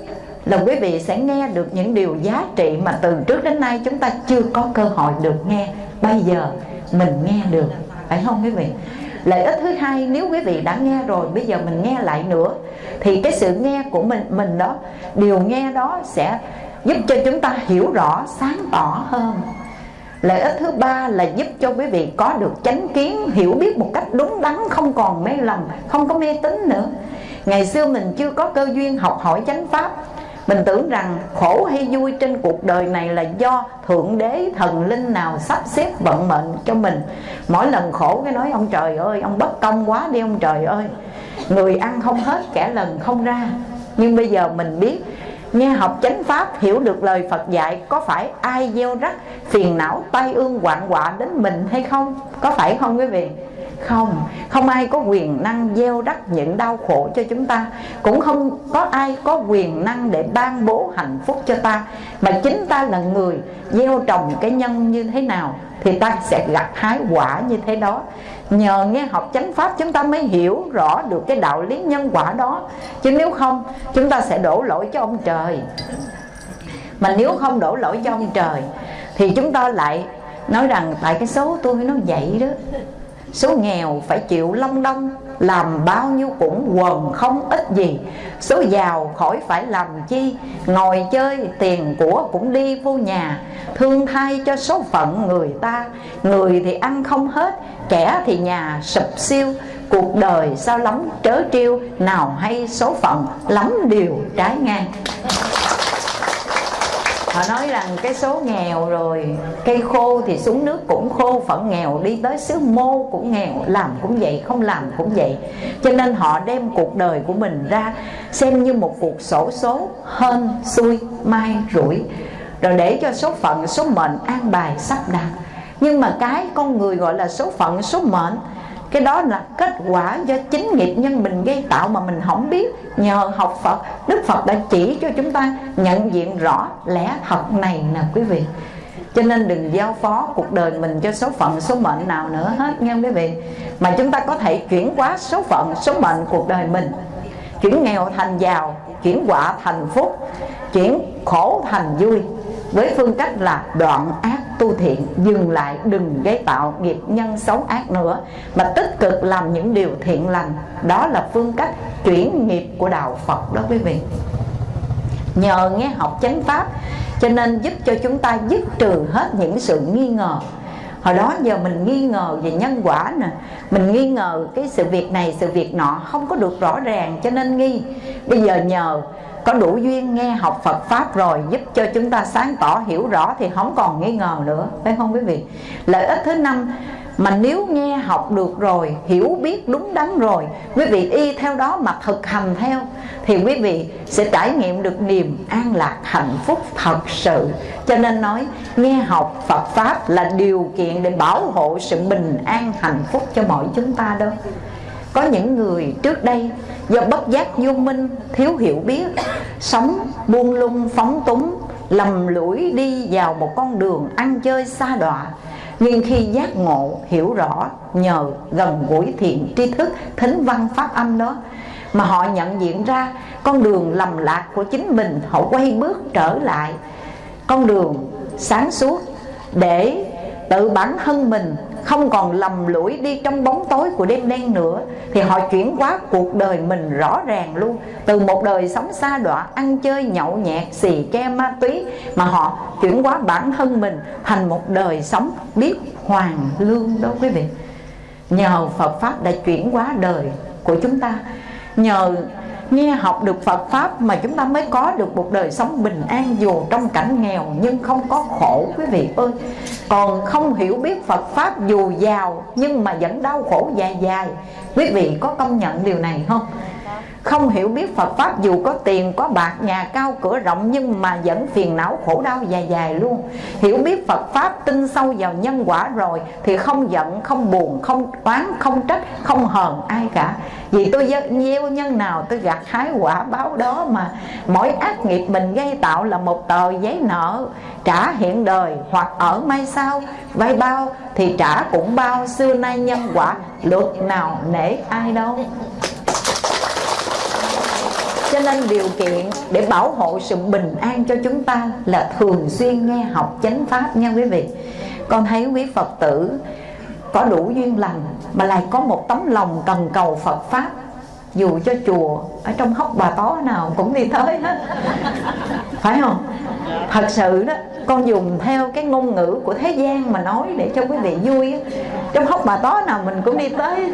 là quý vị sẽ nghe được những điều giá trị mà từ trước đến nay chúng ta chưa có cơ hội được nghe. Bây giờ mình nghe được, phải không quý vị? Lợi ích thứ hai, nếu quý vị đã nghe rồi, bây giờ mình nghe lại nữa, thì cái sự nghe của mình mình đó, điều nghe đó sẽ giúp cho chúng ta hiểu rõ, sáng tỏ hơn. Lợi ích thứ ba là giúp cho quý vị có được chánh kiến, hiểu biết một cách đúng đắn, không còn mê lầm, không có mê tín nữa. Ngày xưa mình chưa có cơ duyên học hỏi chánh pháp. Mình tưởng rằng khổ hay vui trên cuộc đời này là do thượng đế, thần linh nào sắp xếp vận mệnh cho mình. Mỗi lần khổ cái nói, ông trời ơi, ông bất công quá đi, ông trời ơi. Người ăn không hết, kẻ lần không ra. Nhưng bây giờ mình biết nghe học chánh pháp, hiểu được lời Phật dạy, có phải ai gieo rắc, phiền não, tai ương hoạn quạ đến mình hay không? Có phải không quý vị? Không. Không ai có quyền năng gieo rắc những đau khổ cho chúng ta. Cũng không có ai có quyền năng để ban bố hạnh phúc cho ta. Mà chính ta là người gieo trồng cái nhân như thế nào thì ta sẽ gặt hái quả như thế đó nhờ nghe học chánh pháp chúng ta mới hiểu rõ được cái đạo lý nhân quả đó. Chứ nếu không, chúng ta sẽ đổ lỗi cho ông trời. Mà nếu không đổ lỗi cho ông trời, thì chúng ta lại nói rằng tại cái số tôi nó vậy đó. Số nghèo phải chịu long đong làm bao nhiêu cũng quần không ít gì. Số giàu khỏi phải làm chi, ngồi chơi, tiền của cũng đi vô nhà. Thương thay cho số phận người ta. Người thì ăn không hết, kẻ thì nhà sụp siêu. Cuộc đời sao lắm trớ trêu, nào hay số phận lắm điều trái ngang họ nói rằng cái số nghèo rồi, cây khô thì xuống nước cũng khô phận nghèo đi tới xứ mô cũng nghèo, làm cũng vậy, không làm cũng vậy. Cho nên họ đem cuộc đời của mình ra xem như một cuộc sổ số hơn xui, mai, rủi. Rồi để cho số phận, số mệnh an bài sắp đặt. Nhưng mà cái con người gọi là số phận, số mệnh cái đó là kết quả do chính nghiệp nhân mình gây tạo mà mình không biết. Nhờ học Phật, Đức Phật đã chỉ cho chúng ta nhận diện rõ lẽ thật này nè quý vị. Cho nên đừng giao phó cuộc đời mình cho số phận, số mệnh nào nữa hết nha quý vị. Mà chúng ta có thể chuyển hóa số phận, số mệnh cuộc đời mình. Chuyển nghèo thành giàu, chuyển quả thành phúc, chuyển khổ thành vui với phương cách là đoạn ác tu thiện, dừng lại, đừng gây tạo nghiệp nhân xấu ác nữa, mà tích cực làm những điều thiện lành. Đó là phương cách chuyển nghiệp của đạo Phật đó quý vị. Nhờ nghe học chánh pháp, cho nên giúp cho chúng ta dứt trừ hết những sự nghi ngờ. Hồi đó giờ mình nghi ngờ về nhân quả nè. Mình nghi ngờ cái sự việc này, sự việc nọ không có được rõ ràng, cho nên nghi. Bây giờ nhờ có đủ duyên nghe học Phật Pháp rồi giúp cho chúng ta sáng tỏ hiểu rõ thì không còn nghi ngờ nữa, phải không quý vị? Lợi ích thứ năm, mà nếu nghe học được rồi, hiểu biết đúng đắn rồi, quý vị y theo đó mà thực hành theo, thì quý vị sẽ trải nghiệm được niềm an lạc, hạnh phúc thật sự. Cho nên nói, nghe học Phật Pháp là điều kiện để bảo hộ sự bình an, hạnh phúc cho mọi chúng ta đâu có những người trước đây do bất giác vô minh, thiếu hiểu biết, sống buông lung, phóng túng, lầm lũi đi vào một con đường ăn chơi xa đọa. Nhưng khi giác ngộ, hiểu rõ, nhờ gần gũi thiện tri thức, thính văn pháp âm đó, mà họ nhận diện ra con đường lầm lạc của chính mình, họ quay bước trở lại. Con đường sáng suốt để tự bản thân mình không còn lầm lũi đi trong bóng tối của đêm đen nữa, thì họ chuyển hóa cuộc đời mình rõ ràng luôn. Từ một đời sống xa đọa, ăn chơi, nhậu nhẹt, xì ke ma túy, mà họ chuyển hóa bản thân mình thành một đời sống biết hoàng lương đó quý vị. Nhờ Phật pháp đã chuyển hóa đời của chúng ta. Nhờ nghe học được Phật Pháp mà chúng ta mới có được một đời sống bình an dù trong cảnh nghèo nhưng không có khổ, quý vị ơi. Còn không hiểu biết Phật Pháp dù giàu nhưng mà vẫn đau khổ dài dài. Quý vị có công nhận điều này không? Không hiểu biết Phật Pháp dù có tiền, có bạc, nhà cao, cửa rộng, nhưng mà vẫn phiền não, khổ đau dài dài luôn. Hiểu biết Phật Pháp tin sâu vào nhân quả rồi thì không giận, không buồn, không oán, không trách, không hờn ai cả. Vì tôi gieo nhân nào, tôi gặt hái quả báo đó mà mỗi ác nghiệp mình gây tạo là một tờ giấy nợ. Trả hiện đời hoặc ở mai sau vay bao thì trả cũng bao. Xưa nay nhân quả, luật nào nể ai đâu cho nên điều kiện để bảo hộ sự bình an cho chúng ta là thường xuyên nghe học chánh pháp nha quý vị. Con thấy quý phật tử có đủ duyên lành mà lại có một tấm lòng cần cầu phật pháp. Dù cho chùa ở trong hốc bà tó nào cũng đi tới hết. Phải không? Thật sự đó con dùng theo cái ngôn ngữ của thế gian mà nói để cho quý vị vui trong hốc bà tó nào mình cũng đi tới,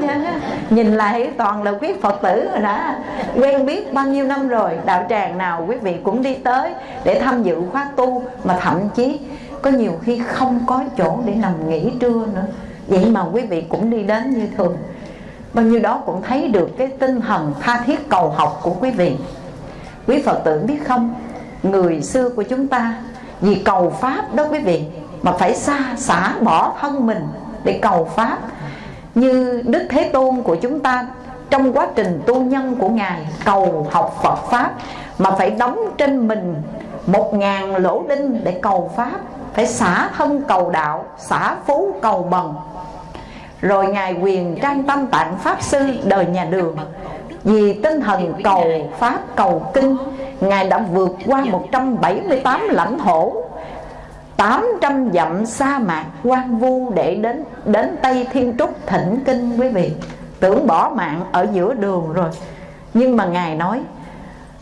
nhìn lại toàn là quý phật tử rồi đã quen biết bao nhiêu năm rồi, đạo tràng nào quý vị cũng đi tới để tham dự khóa tu, mà thậm chí có nhiều khi không có chỗ để nằm nghỉ trưa nữa. Vậy mà quý vị cũng đi đến như thường. Bao nhiêu đó cũng thấy được cái tinh thần tha thiết cầu học của quý vị. Quý phật tử biết không? Người xưa của chúng ta vì cầu pháp đó quý vị, mà phải xa xả bỏ thân mình để cầu pháp. Như đức thế tôn của chúng ta, trong quá trình tu nhân của ngài cầu học phật pháp, mà phải đóng trên mình một ngàn lỗ đinh để cầu pháp, phải xả thân cầu đạo, xả phú cầu bần. Rồi ngài quyền trang tâm tạng pháp sư đời nhà đường, vì tinh thần cầu pháp cầu kinh ngài đã vượt qua 178 lãnh thổ 800 dặm sa mạc quan vu để đến đến Tây Thiên Trúc thỉnh kinh quý vị. Tưởng bỏ mạng ở giữa đường rồi. Nhưng mà ngài nói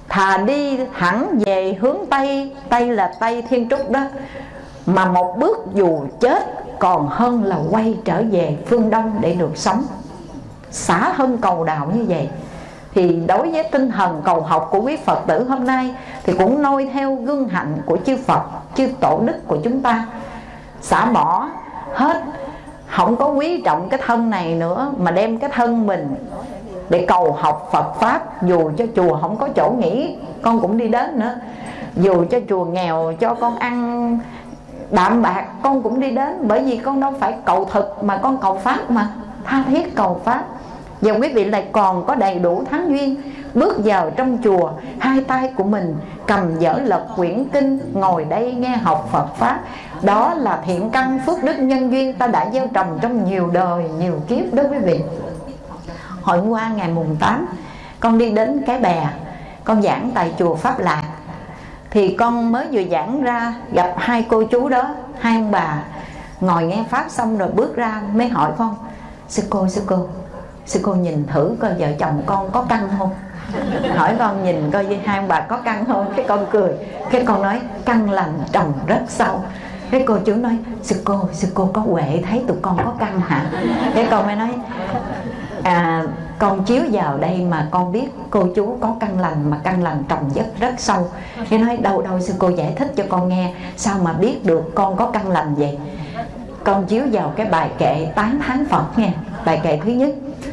thà đi thẳng về hướng Tây Tây là Tây Thiên Trúc đó mà một bước dù chết còn hơn là quay trở về phương Đông để được sống. Xả hơn cầu đạo như vậy thì đối với tinh thần cầu học của quý Phật tử hôm nay thì cũng noi theo gương hạnh của chư Phật, chư tổ đức của chúng ta. Xả bỏ hết không có quý trọng cái thân này nữa mà đem cái thân mình để cầu học Phật pháp. Dù cho chùa không có chỗ nghỉ con cũng đi đến nữa. Dù cho chùa nghèo cho con ăn đạm bạc con cũng đi đến. Bởi vì con đâu phải cầu thực mà con cầu pháp mà. Tha thiết cầu pháp và quý vị lại còn có đầy đủ thắng duyên. Bước vào trong chùa, hai tay của mình cầm dở lật quyển kinh, ngồi đây nghe học Phật pháp. Đó là thiện căn phước đức nhân duyên ta đã gieo trồng trong nhiều đời, nhiều kiếp đó quý vị. Hồi qua ngày mùng 8 con đi đến cái bè, con giảng tại chùa Pháp Lạc. Thì con mới vừa giảng ra, gặp hai cô chú đó, hai ông bà, ngồi nghe pháp xong rồi bước ra, mới hỏi con, sư cô sư cô sư cô nhìn thử coi vợ chồng con có căng không? Hỏi con nhìn coi với hai ông bà có căng không? Cái con cười. Cái con nói, căng lành trồng rất sâu. Cái cô chú nói, sư cô sư cô có huệ thấy tụi con có căng hả? Cái con mới nói à con chiếu vào đây mà con biết cô chú có căn lành mà căn lành trồng rất rất sâu. Cái nói, đâu đâu, sư cô giải thích cho con nghe, sao mà biết được con có căn lành vậy? Con chiếu vào cái bài kệ tán thán phật nghe bài kệ thứ nhất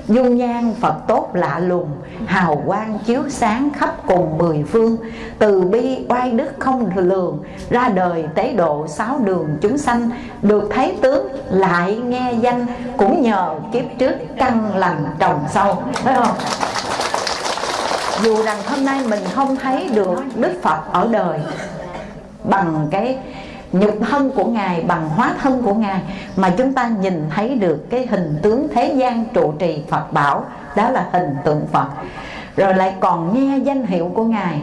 dung nhan phật tốt lạ lùng, hào quang chiếu sáng khắp cùng mười phương. Từ bi oai đức không lường, ra đời tế độ sáu đường chúng sanh. Được thấy tướng lại nghe danh, cũng nhờ kiếp trước căn lành trồng sâu. Thấy không? Dù rằng hôm nay mình không thấy được đức phật ở đời bằng cái nhục thân của ngài, bằng hóa thân của ngài, mà chúng ta nhìn thấy được cái hình tướng thế gian trụ trì phật bảo, đó là hình tượng phật. Rồi lại còn nghe danh hiệu của ngài,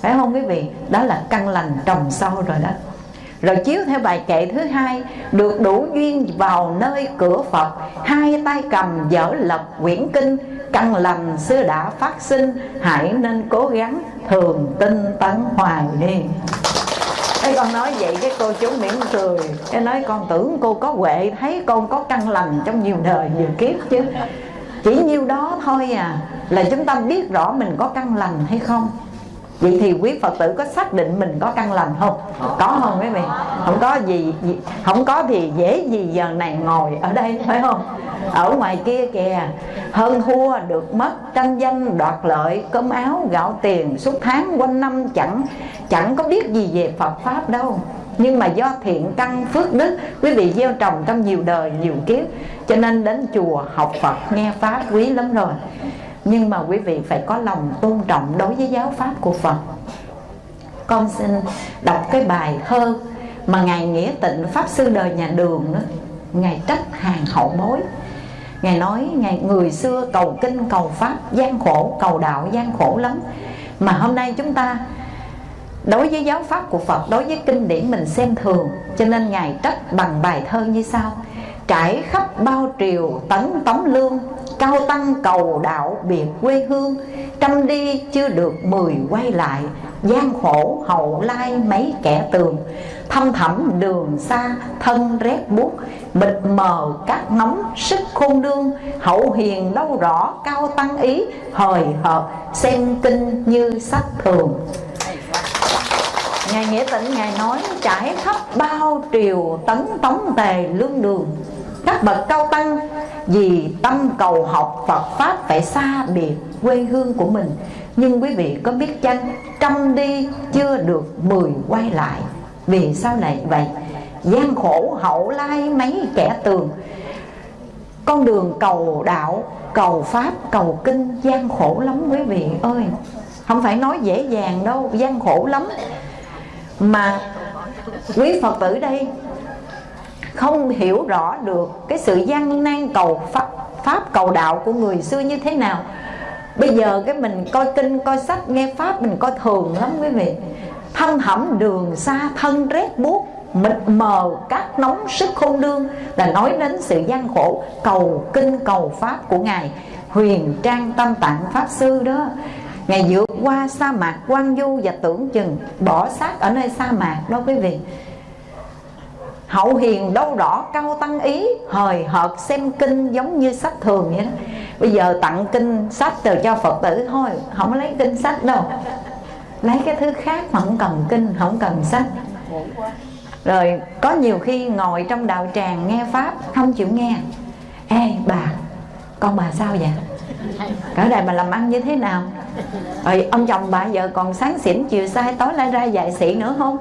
phải không quý vị? Đó là căn lành trồng sâu rồi đó. Rồi chiếu theo bài kệ thứ hai, được đủ duyên vào nơi cửa phật, hai tay cầm dở lật quyển kinh, căn lành xưa đã phát sinh, hãy nên cố gắng thường tinh tấn hoài đi. Thế con nói vậy cái cô chú mỉm cười. Cái nói con tưởng cô có huệ, Thấy con có căn lành trong nhiều đời, nhiều kiếp chứ. Chỉ nhiêu đó thôi à Là chúng ta biết rõ mình có căn lành hay không. Vậy thì quý Phật tử có xác định mình có căn lành không? Có không quý vị? Không có gì, không có thì dễ gì giờ này ngồi ở đây phải không? Ở ngoài kia kìa Hơn thua được mất tranh danh đoạt lợi Cơm áo gạo tiền suốt tháng quanh năm chẳng Chẳng có biết gì về Phật Pháp đâu nhưng mà do thiện căn phước đức quý vị gieo trồng trong nhiều đời nhiều kiếp cho nên đến chùa học phật nghe pháp quý lắm rồi nhưng mà quý vị phải có lòng tôn trọng đối với giáo pháp của Phật. Con xin đọc cái bài thơ mà ngài nghĩa tịnh, pháp sư đời nhà đường đó, ngài trách hàng hậu bối. Ngài nói, ngài, người xưa cầu kinh, cầu pháp, gian khổ, cầu đạo gian khổ lắm. Mà hôm nay chúng ta, đối với giáo pháp của Phật, đối với kinh điển mình xem thường, cho nên ngài trách bằng bài thơ như sau. Trải khắp bao triều, tấn tống lương cao tăng cầu đạo biệt quê hương, trăm đi chưa được mười quay lại gian khổ hậu lai mấy kẻ tường. Thâm thẳm đường xa, thân rét buốt, mịt mờ các nóng sức khôn đương hậu hiền đâu rõ cao tăng ý, hời hợt xem kinh như sách thường. Ngài Nghĩa Tịnh Ngài nói, trải khắp bao triều tấn tống tề lương đường. Các bậc cao tăng vì tâm cầu học Phật Pháp phải xa biệt quê hương của mình. Nhưng quý vị có biết chăng Trăm đi chưa được mười quay lại. Vì sao lại vậy gian khổ hậu lai mấy kẻ tường. Con đường cầu đạo Cầu Pháp, cầu Kinh gian khổ lắm quý vị ơi. Không phải nói dễ dàng đâu, gian khổ lắm. Mà quý phật tử đây không hiểu rõ được cái sự gian nan cầu pháp, pháp cầu đạo của người xưa như thế nào. Bây giờ cái mình coi kinh coi sách nghe pháp mình coi thường lắm quý vị. Thâm hẩm đường xa thân rét buốt mịt mờ các nóng sức khôn đương là nói đến sự gian khổ cầu kinh cầu pháp của ngài. Huyền trang tâm tạng pháp sư đó Ngài vượt qua sa mạc quan du và tưởng chừng bỏ xác ở nơi sa mạc đó quý vị. Hậu hiền đâu rõ cao tăng ý, Hời hợt xem kinh giống như sách thường vậy đó. Bây giờ tặng kinh sách từ cho Phật tử thôi, Không lấy kinh sách đâu. Lấy cái thứ khác mà không cần kinh, Không cần sách. Rồi có nhiều khi ngồi trong đạo tràng nghe Pháp, Không chịu nghe. Ê bà, Con bà sao vậy? Ở đây bà làm ăn như thế nào? Rồi ông chồng bà vợ còn sáng xỉn, chiều sai tối lại ra dạy sĩ nữa không?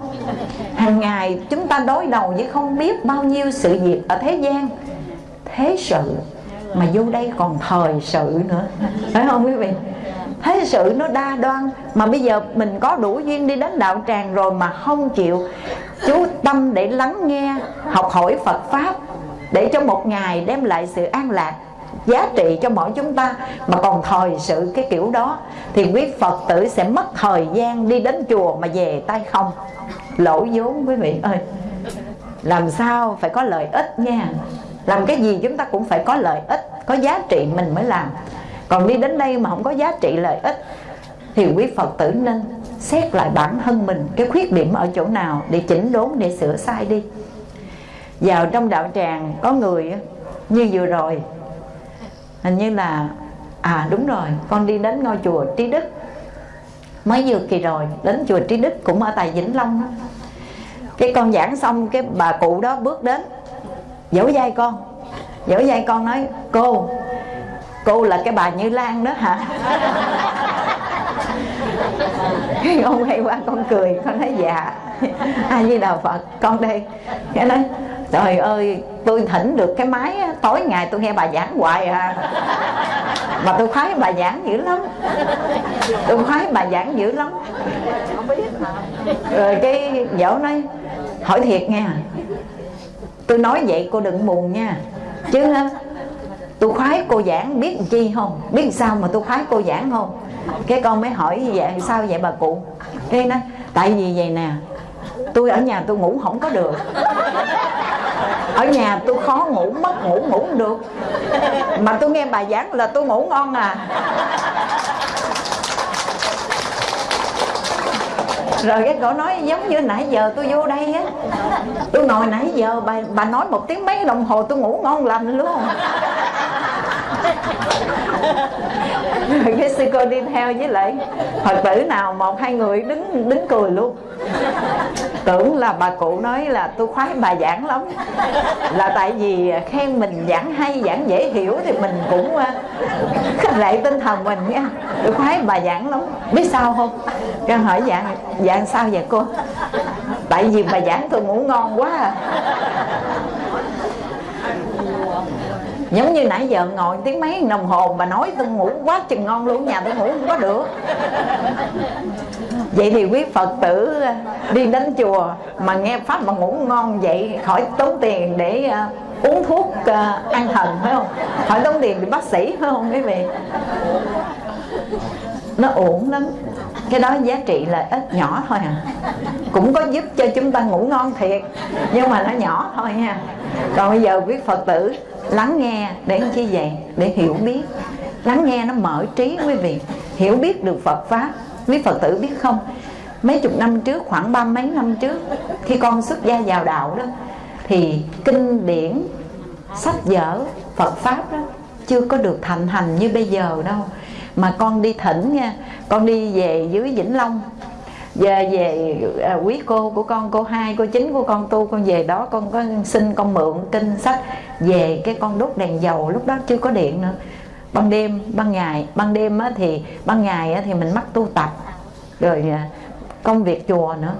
Hàng ngày chúng ta đối đầu với không biết bao nhiêu sự việc ở thế gian. Thế sự mà vô đây còn thời sự nữa. Phải không quý vị? Thế sự nó đa đoan. Mà bây giờ mình có đủ duyên đi đến đạo tràng rồi mà không chịu. Chú tâm để lắng nghe, học hỏi phật pháp, để cho một ngày đem lại sự an lạc giá trị cho mỗi chúng ta. Mà còn thời sự cái kiểu đó, thì quý phật tử sẽ mất thời gian đi đến chùa mà về tay không? Lỗ vốn quý vị ơi. Làm sao phải có lợi ích nha? Làm cái gì chúng ta cũng phải có lợi ích, có giá trị mình mới làm. Còn đi đến đây mà không có giá trị lợi ích, thì quý phật tử nên xét lại bản thân mình, cái khuyết điểm ở chỗ nào để chỉnh đốn, để sửa sai đi. Vào trong đạo tràng có người như vừa rồi hình như là à đúng rồi, con đi đến ngôi chùa trí đức. Mới vừa kỳ rồi, đến chùa trí đức cũng ở tại vĩnh long đó. cái con giảng xong, cái bà cụ đó bước đến dỗ dai con. Dỗ dai con nói, cô cô là cái bà như lan đó hả? <laughs> Cái ông quay qua con cười, con nói dạ. <laughs> A di đà phật, con đây. Cái nói trời ơi, tôi thỉnh được cái máy, tối ngày tôi nghe bà giảng hoài à. Mà tôi khoái bà giảng dữ lắm. Tôi khoái bà giảng dữ lắm. Rồi cái dỗ nói, hỏi thiệt nghe tôi nói vậy cô đừng buồn nha. Chứ tôi khoái cô giảng biết chi không? Biết sao mà tôi khoái cô giảng không? Cái con mới hỏi như vậy sao vậy bà cụ? Cái nói tại vì vậy nè, tôi ở nhà tôi ngủ không có được ở nhà tôi khó ngủ, mất ngủ ngủ không được. Mà tôi nghe bà giảng là tôi ngủ ngon à. Rồi cái cổ nói giống như nãy giờ tôi vô đây á. Tôi ngồi nãy giờ, bà bà nói một tiếng mấy đồng hồ tôi ngủ ngon lành luôn. Rồi cái sư cô đi theo với lại phật tử nào một hai người đứng đứng cười luôn tưởng là bà cụ nói là tôi khoái, bà giảng lắm. Là tại vì khen mình giảng hay, giảng dễ hiểu thì mình cũng ờ, khích lệ tinh thần mình nha. Tôi khoái, bà giảng lắm. Biết sao không? Con hỏi dạng dạng sao vậy cô? Tại vì bà giảng tôi ngủ ngon quá à. Giống như nãy giờ ngồi tiếng mấy đồng hồ bà nói tôi ngủ quá chừng ngon luôn, nhà tôi ngủ không có được vậy thì quý phật tử đi đến chùa mà nghe pháp mà ngủ ngon vậy khỏi tốn tiền để uh, uống thuốc ờ, uh, an thần phải không? Khỏi tốn tiền để bác sĩ phải không quý vị? Nó ổn lắm. Cái đó giá trị là ít nhỏ thôi à. Cũng có giúp cho chúng ta ngủ ngon thiệt nhưng mà nó nhỏ thôi nha còn bây giờ quý phật tử lắng nghe để chi vậy? Để hiểu biết. Lắng nghe nó mở trí quý vị. Hiểu biết được phật pháp quý phật tử biết không? Mấy chục năm trước khoảng ba mấy năm trước khi con xuất gia vào đạo đó thì kinh điển sách vở phật pháp đó chưa có được thành hành như bây giờ đâu. Mà con đi thỉnh nha con đi về dưới vĩnh long về về à, quý cô của con cô hai cô chính của con tu con về đó con có xin con mượn kinh sách về cái con đốt đèn dầu lúc đó chưa có điện nữa ban đêm ban ngày. Ban đêm á, thì ban ngày á, thì mình mắc tu tập rồi à, công việc chùa nữa.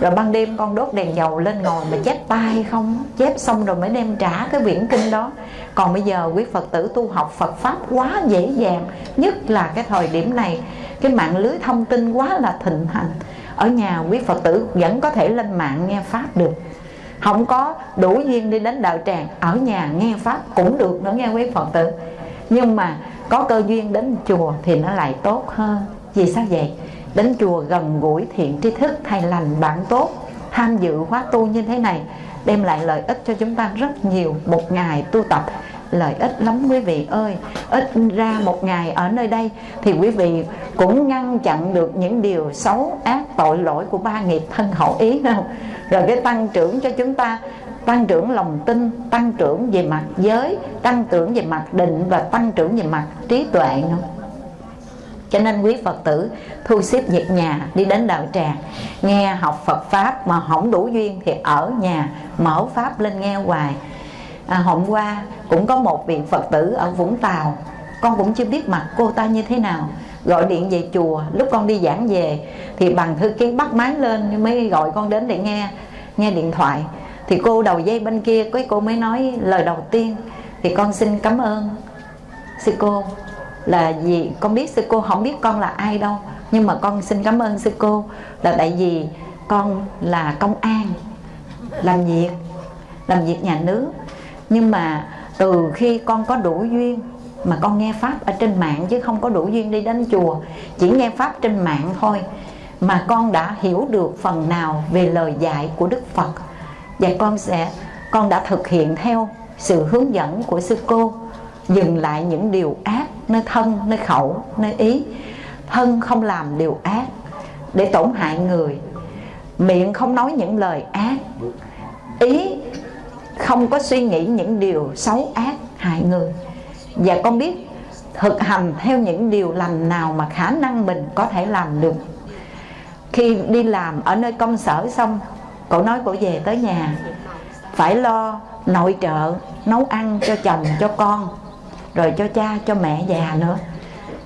Rồi ban đêm con đốt đèn dầu lên ngồi mà chép tay không? Chép xong rồi mới đem trả cái quyển kinh đó. Còn bây giờ quý phật tử tu học phật pháp quá dễ dàng nhất là cái thời điểm này. Cái mạng lưới thông tin quá là thịnh hành. Ở nhà quý phật tử vẫn có thể lên mạng nghe pháp được. Không có đủ duyên đi đến đạo tràng ở nhà nghe pháp cũng được nữa nghe quý phật tử nhưng mà có cơ duyên đến chùa thì nó lại tốt hơn. Vì sao vậy? Đến chùa gần gũi thiện tri thức, thầy lành bạn tốt, tham dự khóa tu như thế này, đem lại lợi ích cho chúng ta rất nhiều. Một ngày tu tập, lợi ích lắm quý vị ơi. Ít ra một ngày ở nơi đây thì quý vị cũng ngăn chặn được những điều xấu, ác, tội lỗi của ba nghiệp thân khẩu ý không? Rồi cái tăng trưởng cho chúng ta tăng trưởng lòng tin tăng trưởng về mặt giới tăng trưởng về mặt định và tăng trưởng về mặt trí tuệ nữa. Cho nên quý Phật tử thu xếp việc nhà đi đến đạo tràng nghe học Phật pháp mà không đủ duyên thì ở nhà mở pháp lên nghe hoài. À, hôm qua cũng có một vị Phật tử ở Vũng Tàu con cũng chưa biết mặt cô ta như thế nào gọi điện về chùa. Lúc con đi giảng về thì bằng thư ký bắt máy lên mới gọi con đến để nghe nghe điện thoại thì cô đầu dây bên kia, cái cô mới nói lời đầu tiên. Thì con xin cảm ơn sư cô là gì con biết sư cô không biết con là ai đâu. Nhưng mà con xin cảm ơn sư cô là tại vì con là công an, làm việc làm việc nhà nước. Nhưng mà từ khi con có đủ duyên mà con nghe pháp ở trên mạng chứ không có đủ duyên đi đến chùa, chỉ nghe pháp trên mạng thôi mà con đã hiểu được phần nào về lời dạy của đức phật và con sẽ, con đã thực hiện theo sự hướng dẫn của sư cô, dừng lại những điều ác nơi thân, nơi khẩu, nơi ý. Thân không làm điều ác để tổn hại người. Miệng không nói những lời ác. Ý không có suy nghĩ những điều xấu ác hại người. Và con biết thực hành theo những điều lành nào mà khả năng mình có thể làm được. Khi đi làm ở nơi công sở xong cậu nói cậu về tới nhà. Phải lo nội trợ, nấu ăn cho chồng, cho con, rồi cho cha, cho mẹ già nữa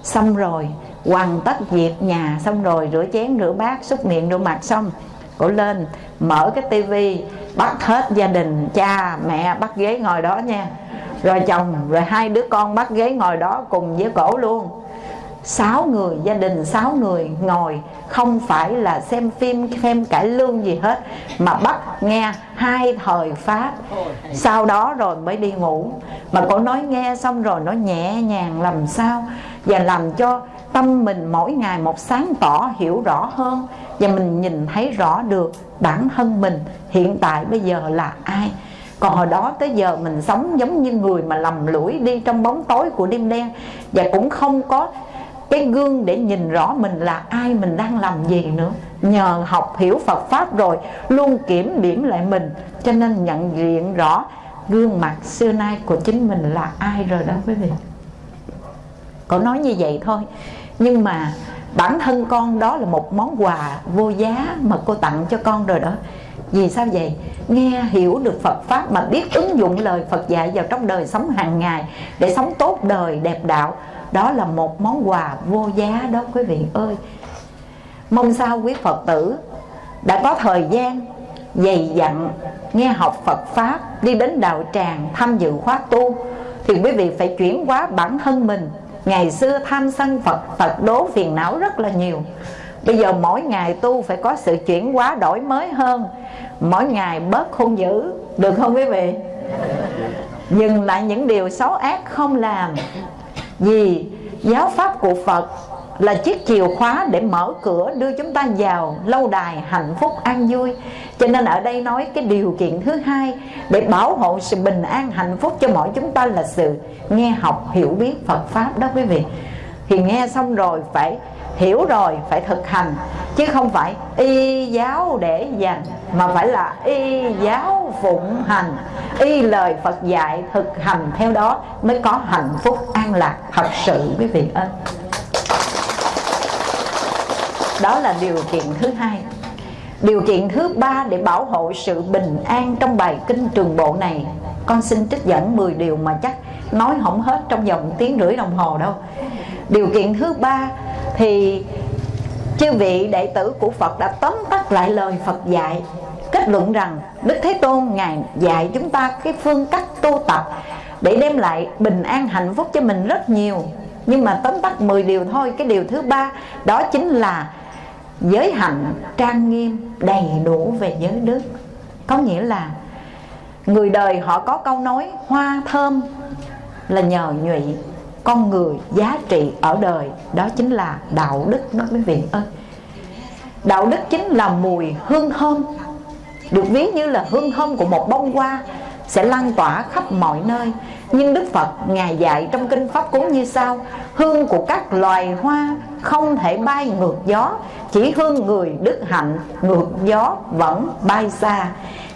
xong rồi, hoàn tất việc nhà, xong rồi rửa chén, rửa bát, xúc miệng, rửa mặt xong, cổ lên, mở cái tivi, bắt hết gia đình, cha, mẹ, bắt ghế ngồi đó nha. Rồi chồng, rồi hai đứa con bắt ghế ngồi đó cùng với cổ luôn sáu người, gia đình sáu người ngồi, không phải là xem phim, xem cải lương gì hết, mà bắt nghe hai thời pháp. Sau đó rồi mới đi ngủ. Mà cô nói nghe xong rồi nó nhẹ nhàng làm sao và làm cho tâm mình mỗi ngày một sáng tỏ, hiểu rõ hơn. Và mình nhìn thấy rõ được bản thân mình hiện tại bây giờ là ai. Còn hồi đó tới giờ mình sống giống như người mà lầm lũi đi trong bóng tối của đêm đen và cũng không có cái gương để nhìn rõ mình là ai, mình đang làm gì nữa. Nhờ học hiểu Phật pháp rồi, luôn kiểm điểm lại mình. Cho nên nhận diện rõ gương mặt xưa nay của chính mình là ai rồi đó quý vị. Cậu nói như vậy thôi. Nhưng mà bản thân con đó là một món quà vô giá mà cô tặng cho con rồi đó. Vì sao vậy? Nghe hiểu được Phật pháp mà biết ứng dụng lời Phật dạy vào trong đời sống hàng ngày để sống tốt đời, đẹp đạo đó là một món quà vô giá đó, quý vị ơi. Mong sao quý phật tử đã có thời gian dày dặn nghe học phật pháp, đi đến đạo tràng tham dự khóa tu, thì quý vị phải chuyển hóa bản thân mình. Ngày xưa tham sân phật phật đố phiền não rất là nhiều. Bây giờ mỗi ngày tu phải có sự chuyển hóa đổi mới hơn. Mỗi ngày bớt hung dữ, được không quý vị? Dừng lại những điều xấu ác không làm vì giáo pháp của Phật là chiếc chìa khóa để mở cửa đưa chúng ta vào lâu đài hạnh phúc an vui. Cho nên ở đây nói cái điều kiện thứ hai để bảo hộ sự bình an hạnh phúc cho mỗi chúng ta là sự nghe học hiểu biết Phật pháp đó quý vị. Thì nghe xong rồi phải hiểu rồi phải thực hành, chứ không phải y giáo để dành, mà phải là y giáo phụng hành. Y lời Phật dạy thực hành theo đó mới có hạnh phúc, an lạc, thật sự, quý vị ơi. Đó là điều kiện thứ hai. Điều kiện thứ ba để bảo hộ sự bình an trong bài kinh trường bộ này. Con xin trích dẫn 10 điều mà chắc nói không hết trong vòng tiếng rưỡi đồng hồ đâu. Điều kiện thứ ba thì chư vị đệ tử của Phật đã tóm tắt lại lời Phật dạy, kết luận rằng Đức Thế Tôn ngài dạy chúng ta cái phương cách tu tập để đem lại bình an hạnh phúc cho mình rất nhiều. Nhưng mà tóm tắt 10 điều thôi, cái điều thứ ba, đó chính là giới hạnh trang nghiêm đầy đủ về giới đức. Có nghĩa là người đời họ có câu nói, hoa thơm là nhờ nhụy con người giá trị ở đời, đó chính là đạo đức. Đó quý vị ơi, đạo đức chính là mùi hương thơm. Được ví như là hương thơm của một bông hoa sẽ lan tỏa khắp mọi nơi. Nhưng Đức Phật, Ngài dạy trong Kinh Pháp Cú như sau, Hương của các loài hoa không thể bay ngược gió, Chỉ hương người đức hạnh ngược gió vẫn bay xa.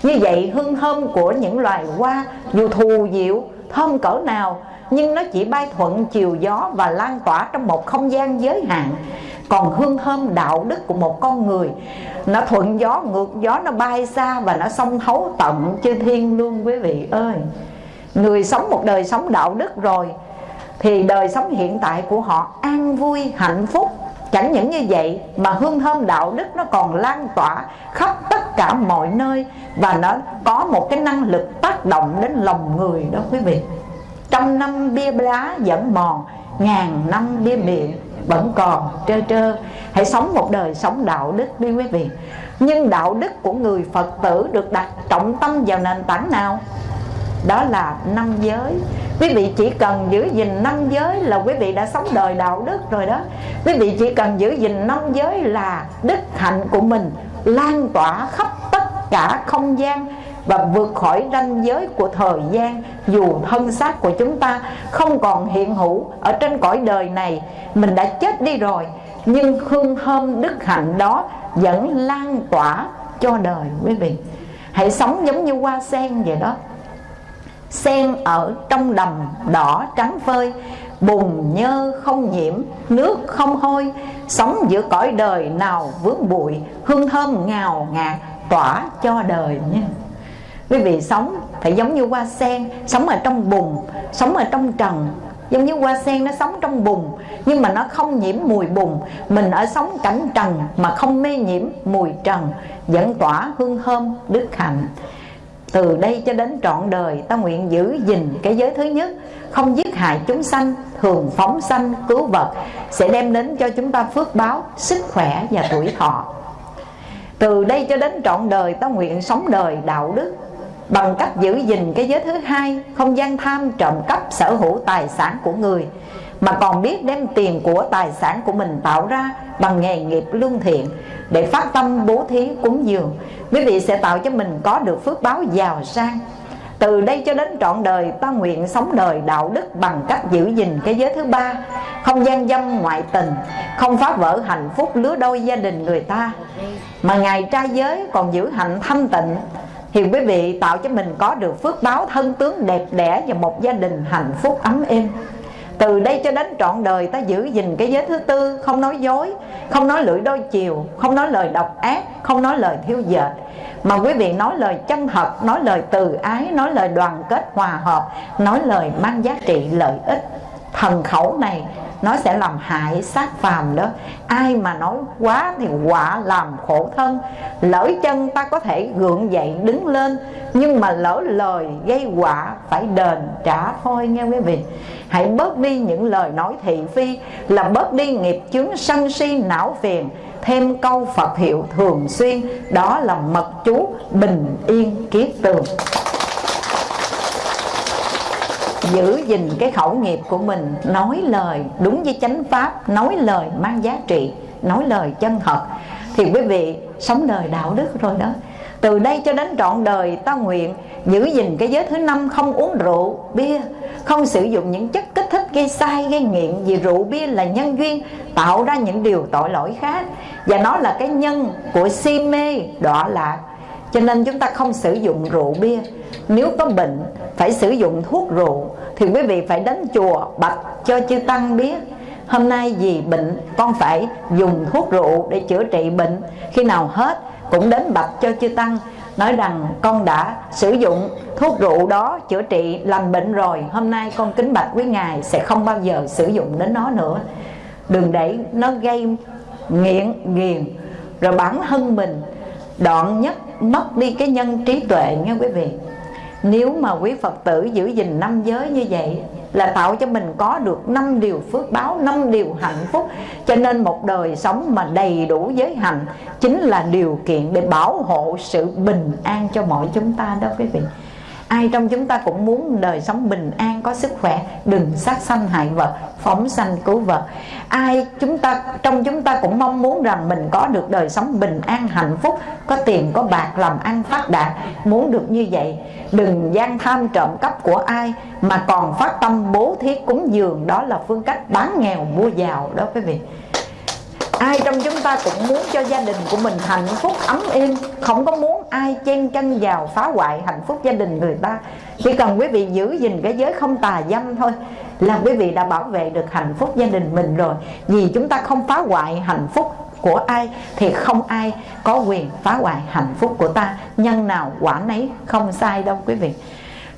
Như vậy, hương thơm của những loài hoa, dù thù diệu, thơm cỡ nào nhưng nó chỉ bay thuận chiều gió và lan tỏa trong một không gian giới hạn. Còn hương thơm đạo đức của một con người, nó thuận gió, ngược gió, nó bay xa và nó xông thấu tận chư thiên luôn quý vị ơi. Người sống một đời sống đạo đức rồi, thì đời sống hiện tại của họ an vui, hạnh phúc. Chẳng những như vậy mà hương thơm đạo đức nó còn lan tỏa khắp tất cả mọi nơi và nó có một cái năng lực tác động đến lòng người đó quý vị trăm năm bia lá vẫn mòn, ngàn năm bia miệng vẫn còn trơ trơ. Hãy sống một đời sống đạo đức đi quý vị. Nhưng đạo đức của người phật tử được đặt trọng tâm vào nền tảng nào? Đó là năm giới. Quý vị chỉ cần giữ gìn năm giới là quý vị đã sống đời đạo đức rồi đó. Quý vị chỉ cần giữ gìn năm giới là đức hạnh của mình lan tỏa khắp tất cả không gian và vượt khỏi ranh giới của thời gian, dù thân xác của chúng ta không còn hiện hữu ở trên cõi đời này, mình đã chết đi rồi, nhưng hương thơm đức hạnh đó vẫn lan tỏa cho đời, quý vị. Hãy sống giống như hoa sen vậy đó. Sen ở trong đầm đỏ trắng phơi, bùn nhơ không nhiễm, nước không hôi, sống giữa cõi đời nào vướng bụi, hương thơm ngào ngạt tỏa cho đời nha quý vị sống phải giống như hoa sen, sống ở trong bùn, sống ở trong trần. Giống như hoa sen nó sống trong bùn, nhưng mà nó không nhiễm mùi bùn. Mình ở sống cảnh trần mà không mê nhiễm mùi trần vẫn tỏa hương thơm, đức hạnh. Từ đây cho đến trọn đời, ta nguyện giữ gìn cái giới thứ nhất, không giết hại chúng sanh thường phóng sanh, cứu vật, sẽ đem đến cho chúng ta phước báo, sức khỏe và tuổi thọ. Từ đây cho đến trọn đời, ta nguyện sống đời đạo đức bằng cách giữ gìn cái giới thứ hai, không gian tham trộm cắp sở hữu tài sản của người, mà còn biết đem tiền của tài sản của mình tạo ra bằng nghề nghiệp lương thiện để phát tâm bố thí cúng dường. Quý vị sẽ tạo cho mình có được phước báo giàu sang. Từ đây cho đến trọn đời, ta nguyện sống đời đạo đức bằng cách giữ gìn cái giới thứ ba, không gian dâm ngoại tình, không phá vỡ hạnh phúc lứa đôi gia đình người ta. Mà ngài trai giới còn giữ hạnh thanh tịnh thì quý vị tạo cho mình có được phước báo thân tướng đẹp đẽ và một gia đình hạnh phúc ấm êm. Từ đây cho đến trọn đời ta giữ gìn cái giới thứ tư, không nói dối, không nói lưỡi đôi chiều, không nói lời độc ác, không nói lời thiếu dệt. Mà quý vị nói lời chân thật, nói lời từ ái, nói lời đoàn kết hòa hợp, nói lời mang giá trị lợi ích thần khẩu này, nó sẽ làm hại sát phàm đó. Ai mà nói quá thì quả làm khổ thân. Lỡ chân ta có thể gượng dậy đứng lên, nhưng mà lỡ lời gây quả phải đền trả thôi nghe quý vị. Hãy bớt đi những lời nói thị phi, là bớt đi nghiệp chướng sân si não phiền. Thêm câu Phật hiệu thường xuyên, đó là mật chú bình yên kiết tường giữ gìn cái khẩu nghiệp của mình, nói lời đúng với chánh pháp, nói lời mang giá trị, nói lời chân thật. Thì quý vị, sống đời đạo đức rồi đó. Từ đây cho đến trọn đời, ta nguyện giữ gìn cái giới thứ năm, không uống rượu, bia, không sử dụng những chất kích thích gây sai, gây nghiện, vì rượu, bia là nhân duyên, tạo ra những điều tội lỗi khác. Và nó là cái nhân của si mê, đọa lạc cho nên chúng ta không sử dụng rượu bia. Nếu có bệnh, phải sử dụng thuốc rượu, thì quý vị phải đến chùa bạch cho chư tăng biết. Hôm nay vì bệnh, con phải dùng thuốc rượu để chữa trị bệnh. Khi nào hết, cũng đến bạch cho chư tăng, nói rằng con đã sử dụng thuốc rượu đó chữa trị lành bệnh rồi. Hôm nay con kính bạch quý ngài sẽ không bao giờ sử dụng đến nó nữa. Đừng để nó gây nghiện nghiền rồi bản thân mình đoạn nhất mất đi cái nhân trí tuệ nha quý vị nếu mà quý Phật tử giữ gìn năm giới như vậy là tạo cho mình có được năm điều phước báo, năm điều hạnh phúc. Cho nên một đời sống mà đầy đủ giới hạnh chính là điều kiện để bảo hộ sự bình an cho mọi chúng ta đó quý vị ai trong chúng ta cũng muốn đời sống bình an, có sức khỏe, đừng sát sanh hại vật, phóng sanh cứu vật. Ai chúng ta, trong chúng ta cũng mong muốn rằng mình có được đời sống bình an, hạnh phúc, có tiền, có bạc, làm ăn phát đạt. Muốn được như vậy, đừng gian tham trộm cắp của ai, mà còn phát tâm bố thí cúng dường. Đó là phương cách bán nghèo, mua giàu đó quý vị ai trong chúng ta cũng muốn cho gia đình của mình hạnh phúc, ấm êm. Không có muốn ai chen chân vào phá hoại hạnh phúc gia đình người ta. Chỉ cần quý vị giữ gìn cái giới không tà dâm thôi là quý vị đã bảo vệ được hạnh phúc gia đình mình rồi. Vì chúng ta không phá hoại hạnh phúc của ai thì không ai có quyền phá hoại hạnh phúc của ta. Nhân nào quả nấy không sai đâu quý vị.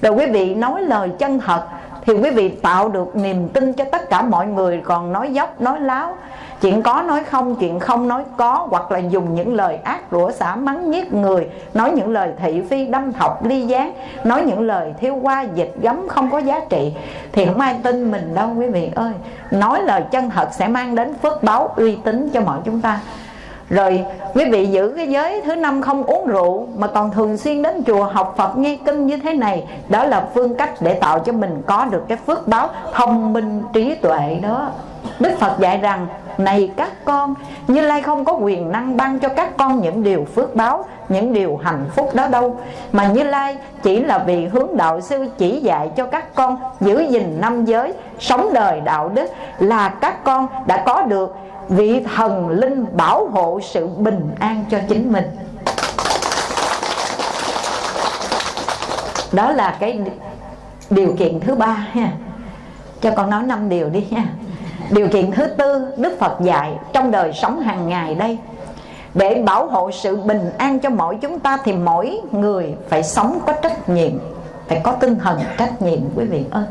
Rồi quý vị nói lời chân thật thì quý vị tạo được niềm tin cho tất cả mọi người. Còn nói dốc, nói láo chuyện có nói không, chuyện không nói có, hoặc là dùng những lời ác, rủa xả, mắng, giết người, nói những lời thị phi, đâm thọc, ly gián, nói những lời thiêu qua, dịch gấm, không có giá trị, thì không ai tin mình đâu, quý vị ơi. Nói lời chân thật sẽ mang đến phước báo uy tín cho mọi chúng ta. Rồi, quý vị giữ cái giới thứ năm không uống rượu, mà còn thường xuyên đến chùa học Phật nghe kinh như thế này, đó là phương cách để tạo cho mình có được cái phước báo thông minh trí tuệ đó. Đức Phật dạy rằng này các con, Như Lai không có quyền năng ban cho các con những điều phước báo, Những điều hạnh phúc đó đâu. Mà Như Lai chỉ là vì hướng đạo sư chỉ dạy cho các con Giữ gìn năm giới, Sống đời đạo đức Là các con đã có được vị thần linh bảo hộ sự bình an cho chính mình. Đó là cái điều kiện thứ ba ha. Cho con nói năm điều đi nha Điều kiện thứ tư, Đức Phật dạy trong đời sống hàng ngày đây. Để bảo hộ sự bình an cho mỗi chúng ta Thì mỗi người phải sống có trách nhiệm, Phải có tinh thần trách nhiệm, quý vị ơi.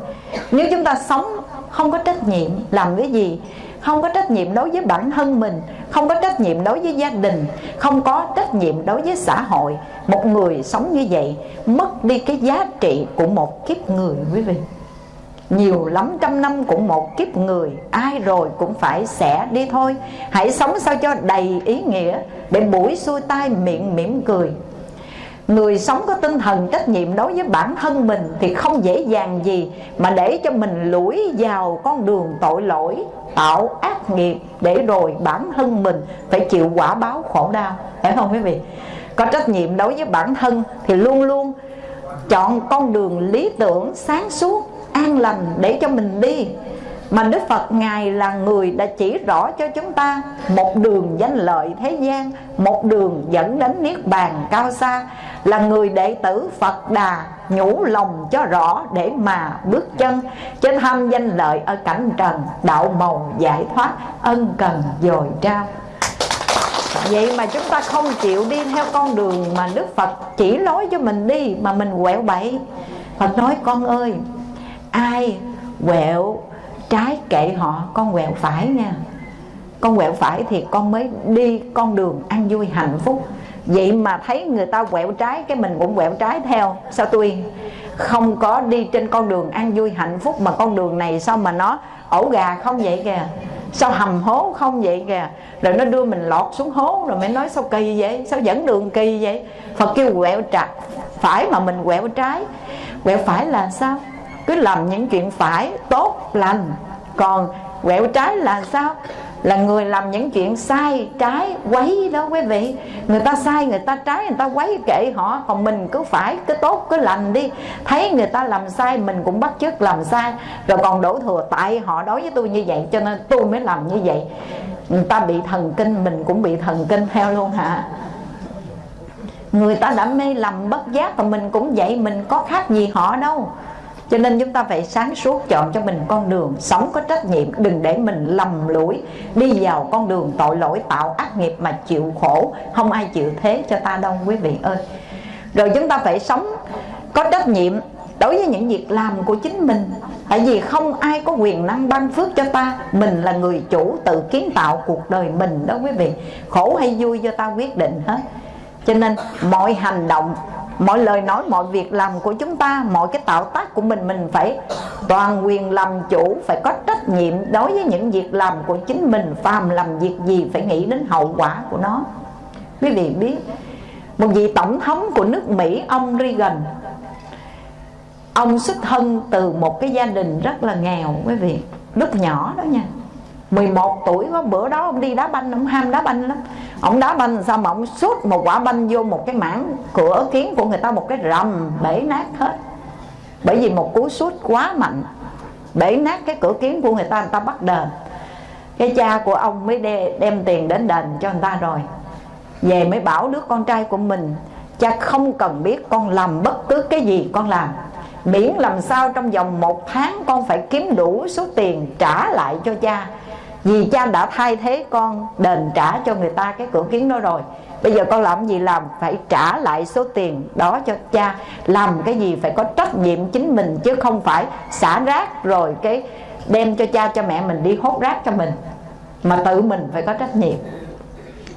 Nếu chúng ta sống không có trách nhiệm, Làm cái gì? Không có trách nhiệm đối với bản thân mình, không có trách nhiệm đối với gia đình, không có trách nhiệm đối với xã hội. Một người sống như vậy, mất đi cái giá trị của một kiếp người, quý vị nhiều lắm trăm năm cũng một kiếp người, ai rồi cũng phải sẽ đi thôi. Hãy sống sao cho đầy ý nghĩa, để buổi xuôi tai miệng mỉm cười. Người sống có tinh thần trách nhiệm đối với bản thân mình Thì không dễ dàng gì Mà để cho mình lủi vào con đường tội lỗi, Tạo ác nghiệp Để rồi bản thân mình Phải chịu quả báo khổ đau. Phải không quý vị? Có trách nhiệm đối với bản thân Thì luôn luôn chọn con đường lý tưởng, sáng suốt an lành để cho mình đi. Mà Đức Phật Ngài là người đã chỉ rõ cho chúng ta Một đường danh lợi thế gian, Một đường dẫn đến Niết Bàn cao xa, Là người đệ tử Phật Đà Nhủ lòng cho rõ để mà bước chân Trên tham danh lợi ở cảnh trần, Đạo màu giải thoát, ân cần dồi trao. Vậy mà chúng ta không chịu đi theo con đường Mà Đức Phật chỉ lối cho mình đi Mà mình quẹo bậy Phật nói, con ơi ai quẹo trái kệ họ, con quẹo phải nha. Con quẹo phải thì con mới đi con đường ăn vui, hạnh phúc. Vậy mà thấy người ta quẹo trái, cái mình cũng quẹo trái theo. Sao tôi không có đi trên con đường ăn vui, hạnh phúc mà con đường này sao mà nó ổ gà không vậy kìa? Sao hầm hố không vậy kìa? Rồi nó đưa mình lọt xuống hố rồi mới nói sao kỳ vậy? Sao dẫn đường kỳ vậy? Phật kêu quẹo trái, phải mà mình quẹo trái. Quẹo phải là sao? Cứ làm những chuyện phải, tốt lành. Còn quẹo trái là sao? Là người làm những chuyện sai, trái, quấy đó quý vị. Người ta sai, người ta trái, người ta quấy kệ họ. Còn mình cứ phải, cứ tốt, cứ lành đi. Thấy người ta làm sai, mình cũng bắt chước làm sai. Rồi còn đổ thừa tại họ đối với tôi như vậy, cho nên tôi mới làm như vậy. Người ta bị thần kinh, mình cũng bị thần kinh theo luôn hả? Người ta đã mê lầm bất giác và mình cũng vậy, mình có khác gì họ đâu cho nên chúng ta phải sáng suốt chọn cho mình con đường sống có trách nhiệm, đừng để mình lầm lũi, đi vào con đường tội lỗi, tạo ác nghiệp mà chịu khổ. Không ai chịu thế cho ta đâu, quý vị ơi. Rồi chúng ta phải sống có trách nhiệm đối với những việc làm của chính mình. Tại vì không ai có quyền năng ban phước cho ta. Mình là người chủ tự kiến tạo cuộc đời mình đó, quý vị. Khổ hay vui do ta quyết định hết. Cho nên mọi hành động mọi lời nói, mọi việc làm của chúng ta, mọi cái tạo tác của mình mình phải toàn quyền làm chủ, phải có trách nhiệm đối với những việc làm của chính mình, phàm làm việc gì phải nghĩ đến hậu quả của nó. Quý vị biết, một vị tổng thống của nước Mỹ, ông Reagan, ông xuất thân từ một cái gia đình rất là nghèo, quý vị, lúc nhỏ đó nha. 11 tuổi có bữa đó ông đi đá banh, ông ham đá banh lắm ông đá banh, sao mà ông sút một quả banh vô một cái mảng cửa kiến của người ta, một cái rầm, bể nát hết. Bởi vì một cú sút quá mạnh, bể nát cái cửa kiến của người ta người ta bắt đền. Cái cha của ông mới đem tiền đến đền cho người ta rồi. Về mới bảo đứa con trai của mình, cha không cần biết con làm bất cứ cái gì con làm. Miễn làm sao trong vòng một tháng con phải kiếm đủ số tiền trả lại cho cha vì cha đã thay thế con, đền trả cho người ta cái cửa kiến đó rồi. Bây giờ con làm gì làm? Phải trả lại số tiền đó cho cha. Làm cái gì phải có trách nhiệm chính mình chứ không phải xả rác rồi cái đem cho cha, cho mẹ mình đi hốt rác cho mình. Mà tự mình phải có trách nhiệm.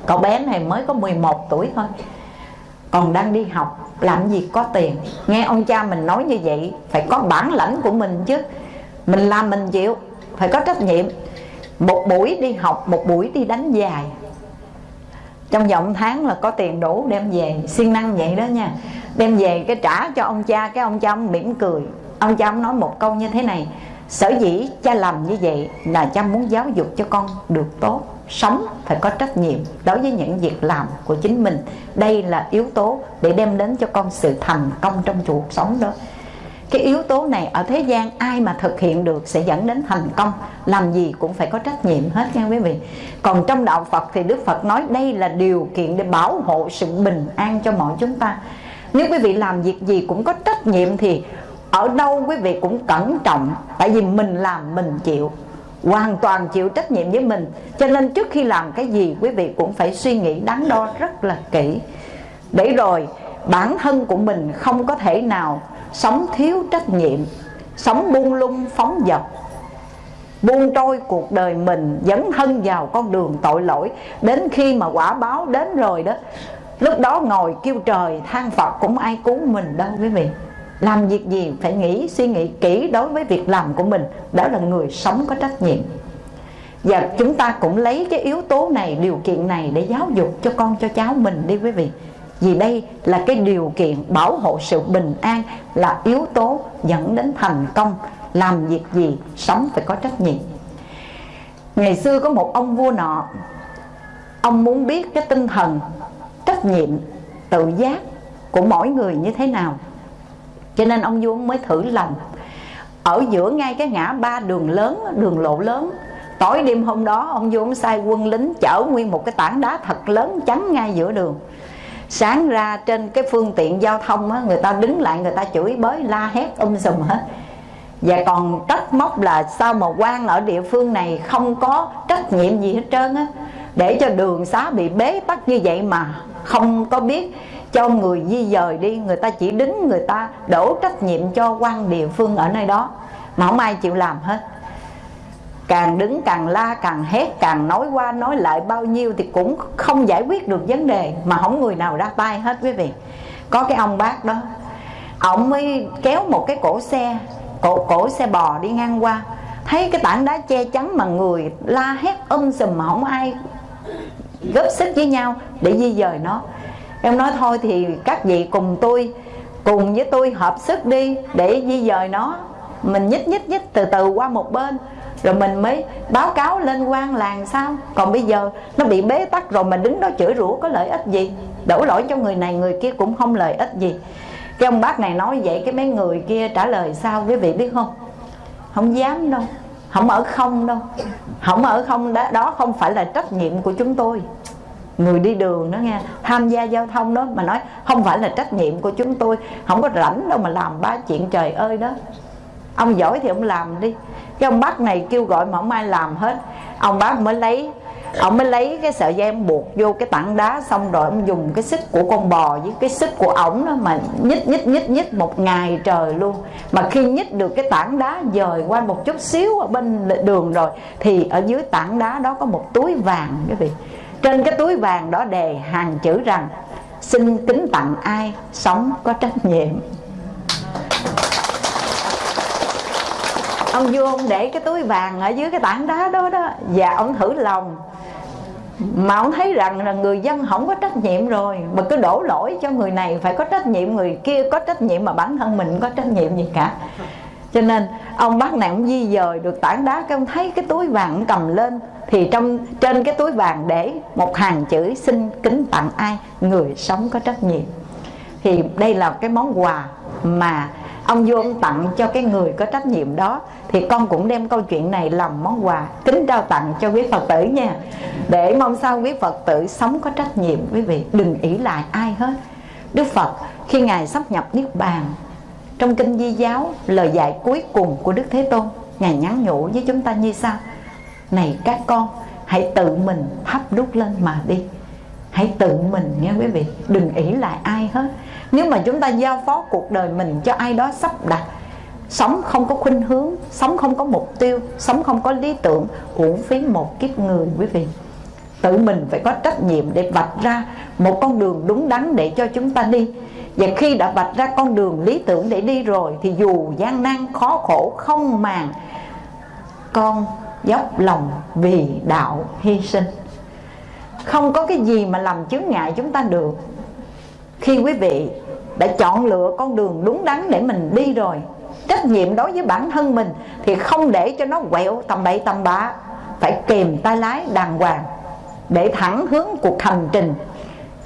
Cậu bé này mới có 11 tuổi thôi. Còn đang đi học, làm gì có tiền. Nghe ông cha mình nói như vậy, phải có bản lãnh của mình chứ. Mình làm mình chịu, phải có trách nhiệm một buổi đi học, một buổi đi đánh dài. Trong vòng tháng là có tiền đủ đem về, siêng năng vậy đó nha. Đem về cái trả cho ông cha, cái ông cha ông mỉm cười. Ông cha ông nói một câu như thế này, sở dĩ cha làm như vậy là cha muốn giáo dục cho con được tốt. Sống phải có trách nhiệm đối với những việc làm của chính mình. Đây là yếu tố để đem đến cho con sự thành công trong cuộc sống đó cái yếu tố này ở thế gian ai mà thực hiện được sẽ dẫn đến thành công. Làm gì cũng phải có trách nhiệm hết nha quý vị. Còn trong đạo Phật thì Đức Phật nói đây là điều kiện để bảo hộ sự bình an cho mọi chúng ta. Nếu quý vị làm việc gì cũng có trách nhiệm thì ở đâu quý vị cũng cẩn trọng. Tại vì mình làm, mình chịu. Hoàn toàn chịu trách nhiệm với mình. Cho nên trước khi làm cái gì, quý vị cũng phải suy nghĩ đắn đo rất là kỹ. Để rồi bản thân của mình không có thể nào sống thiếu trách nhiệm, sống buông lung, phóng dật. Buông trôi cuộc đời mình, dấn thân vào con đường tội lỗi. Đến khi mà quả báo đến rồi đó, lúc đó ngồi kêu trời, than phật, cũng ai cứu mình đâu quý vị. Làm việc gì phải nghĩ, suy nghĩ kỹ đối với việc làm của mình. Đó là người sống có trách nhiệm. Và chúng ta cũng lấy cái yếu tố này, điều kiện này để giáo dục cho con, cho cháu mình đi quý vị vì đây là cái điều kiện bảo hộ sự bình an là yếu tố dẫn đến thành công. Làm việc gì, sống phải có trách nhiệm. Ngày xưa có một ông vua nọ, ông muốn biết cái tinh thần, trách nhiệm, tự giác của mỗi người như thế nào. Cho nên ông vua mới thử lòng ở giữa ngay cái ngã ba đường lớn, đường lộ lớn, tối đêm hôm đó, ông vua ông sai quân lính chở nguyên một cái tảng đá thật lớn chắn ngay giữa đường sáng ra trên cái phương tiện giao thông á, người ta đứng lại người ta chửi bới la hét um sùm hết. Và còn trách móc là sao mà quan ở địa phương này không có trách nhiệm gì hết trơn á. Để cho đường xá bị bế tắc như vậy mà không có biết cho người di dời đi người ta chỉ đứng người ta đổ trách nhiệm cho quan địa phương ở nơi đó. Mà không ai chịu làm hết càng đứng càng la, càng hét, càng nói qua, nói lại bao nhiêu thì cũng không giải quyết được vấn đề mà không người nào ra tay hết, quý vị. Có cái ông bác đó, ông mới kéo một cái cổ xe, cổ cổ xe bò đi ngang qua. Thấy cái tảng đá che chắn mà người la hét um sùm mà không ai góp sức với nhau, để di dời nó. Em nói thôi thì các vị cùng tôi, cùng với tôi hợp sức đi để di dời nó. Mình nhích nhích nhích từ từ qua một bên rồi mình mới báo cáo lên quan làng sao? Còn bây giờ nó bị bế tắc rồi mà đứng đó chửi rủa có lợi ích gì? Đổ lỗi cho người này người kia cũng không lợi ích gì. Cái ông bác này nói vậy cái mấy người kia trả lời sao? Quý vị biết không? Không dám đâu. Không ở không đâu. Không ở không đó, đó không phải là trách nhiệm của chúng tôi. Người đi đường đó nghe tham gia giao thông đó mà nói không phải là trách nhiệm của chúng tôi. Không có rảnh đâu mà làm ba chuyện trời ơi đó. Ông giỏi thì ông làm đi cái ông bác này kêu gọi mà không ai làm hết. Ông bác mới lấy, ông mới lấy cái sợi dây ông buộc vô cái tảng đá xong rồi ông dùng cái xích của con bò với cái xích của ổng đó mà nhích nhích nhích nhích một ngày trời luôn. Mà khi nhích được cái tảng đá dời qua một chút xíu ở bên đường rồi, thì ở dưới tảng đá đó có một túi vàng, quý vị. Trên cái túi vàng đó đề hàng chữ rằng, xin kính tặng ai sống có trách nhiệm. Ông vua ông để cái túi vàng ở dưới cái tảng đá đó đó. Và ông thử lòng. Mà ông thấy rằng là người dân không có trách nhiệm rồi. Mà cứ đổ lỗi cho người này, phải có trách nhiệm người kia, có trách nhiệm mà bản thân mình có trách nhiệm gì cả. Cho nên, ông bác này ông di dời được tảng đá cái ông thấy cái túi vàng ông cầm lên, thì trong, trên cái túi vàng để một hàng chữ xin kính tặng ai? Người sống có trách nhiệm. Thì đây là cái món quà mà ông vua ông tặng cho cái người có trách nhiệm đó. Thì con cũng đem câu chuyện này làm món quà, kính trao tặng cho quý phật tử nha. Để mong sao quý phật tử sống có trách nhiệm, quý vị đừng ỷ lại ai hết. Đức phật, khi ngài sắp nhập niết bàn, trong kinh di giáo, lời dạy cuối cùng của đức thế tôn, ngài nhắn nhủ với chúng ta như sau. Này các con, hãy tự mình thắp đúc lên mà đi. Hãy tự mình nghe quý vị, đừng ỷ lại ai hết nếu mà chúng ta giao phó cuộc đời mình cho ai đó sắp đặt, sống không có khuynh hướng, sống không có mục tiêu, sống không có lý tưởng, uổng phí một kiếp người, quý vị. Tự mình phải có trách nhiệm để vạch ra một con đường đúng đắn để cho chúng ta đi. Và khi đã vạch ra con đường lý tưởng để đi rồi, thì dù gian nan, khó khổ, không màng, con dốc lòng vì đạo hy sinh. Không có cái gì mà làm chướng ngại chúng ta được. Khi quý vị đã chọn lựa con đường đúng đắn để mình đi rồi. Trách nhiệm đối với bản thân mình thì không để cho nó quẹo tầm bậy tầm bạ. Phải kèm tay lái đàng hoàng để thẳng hướng cuộc hành trình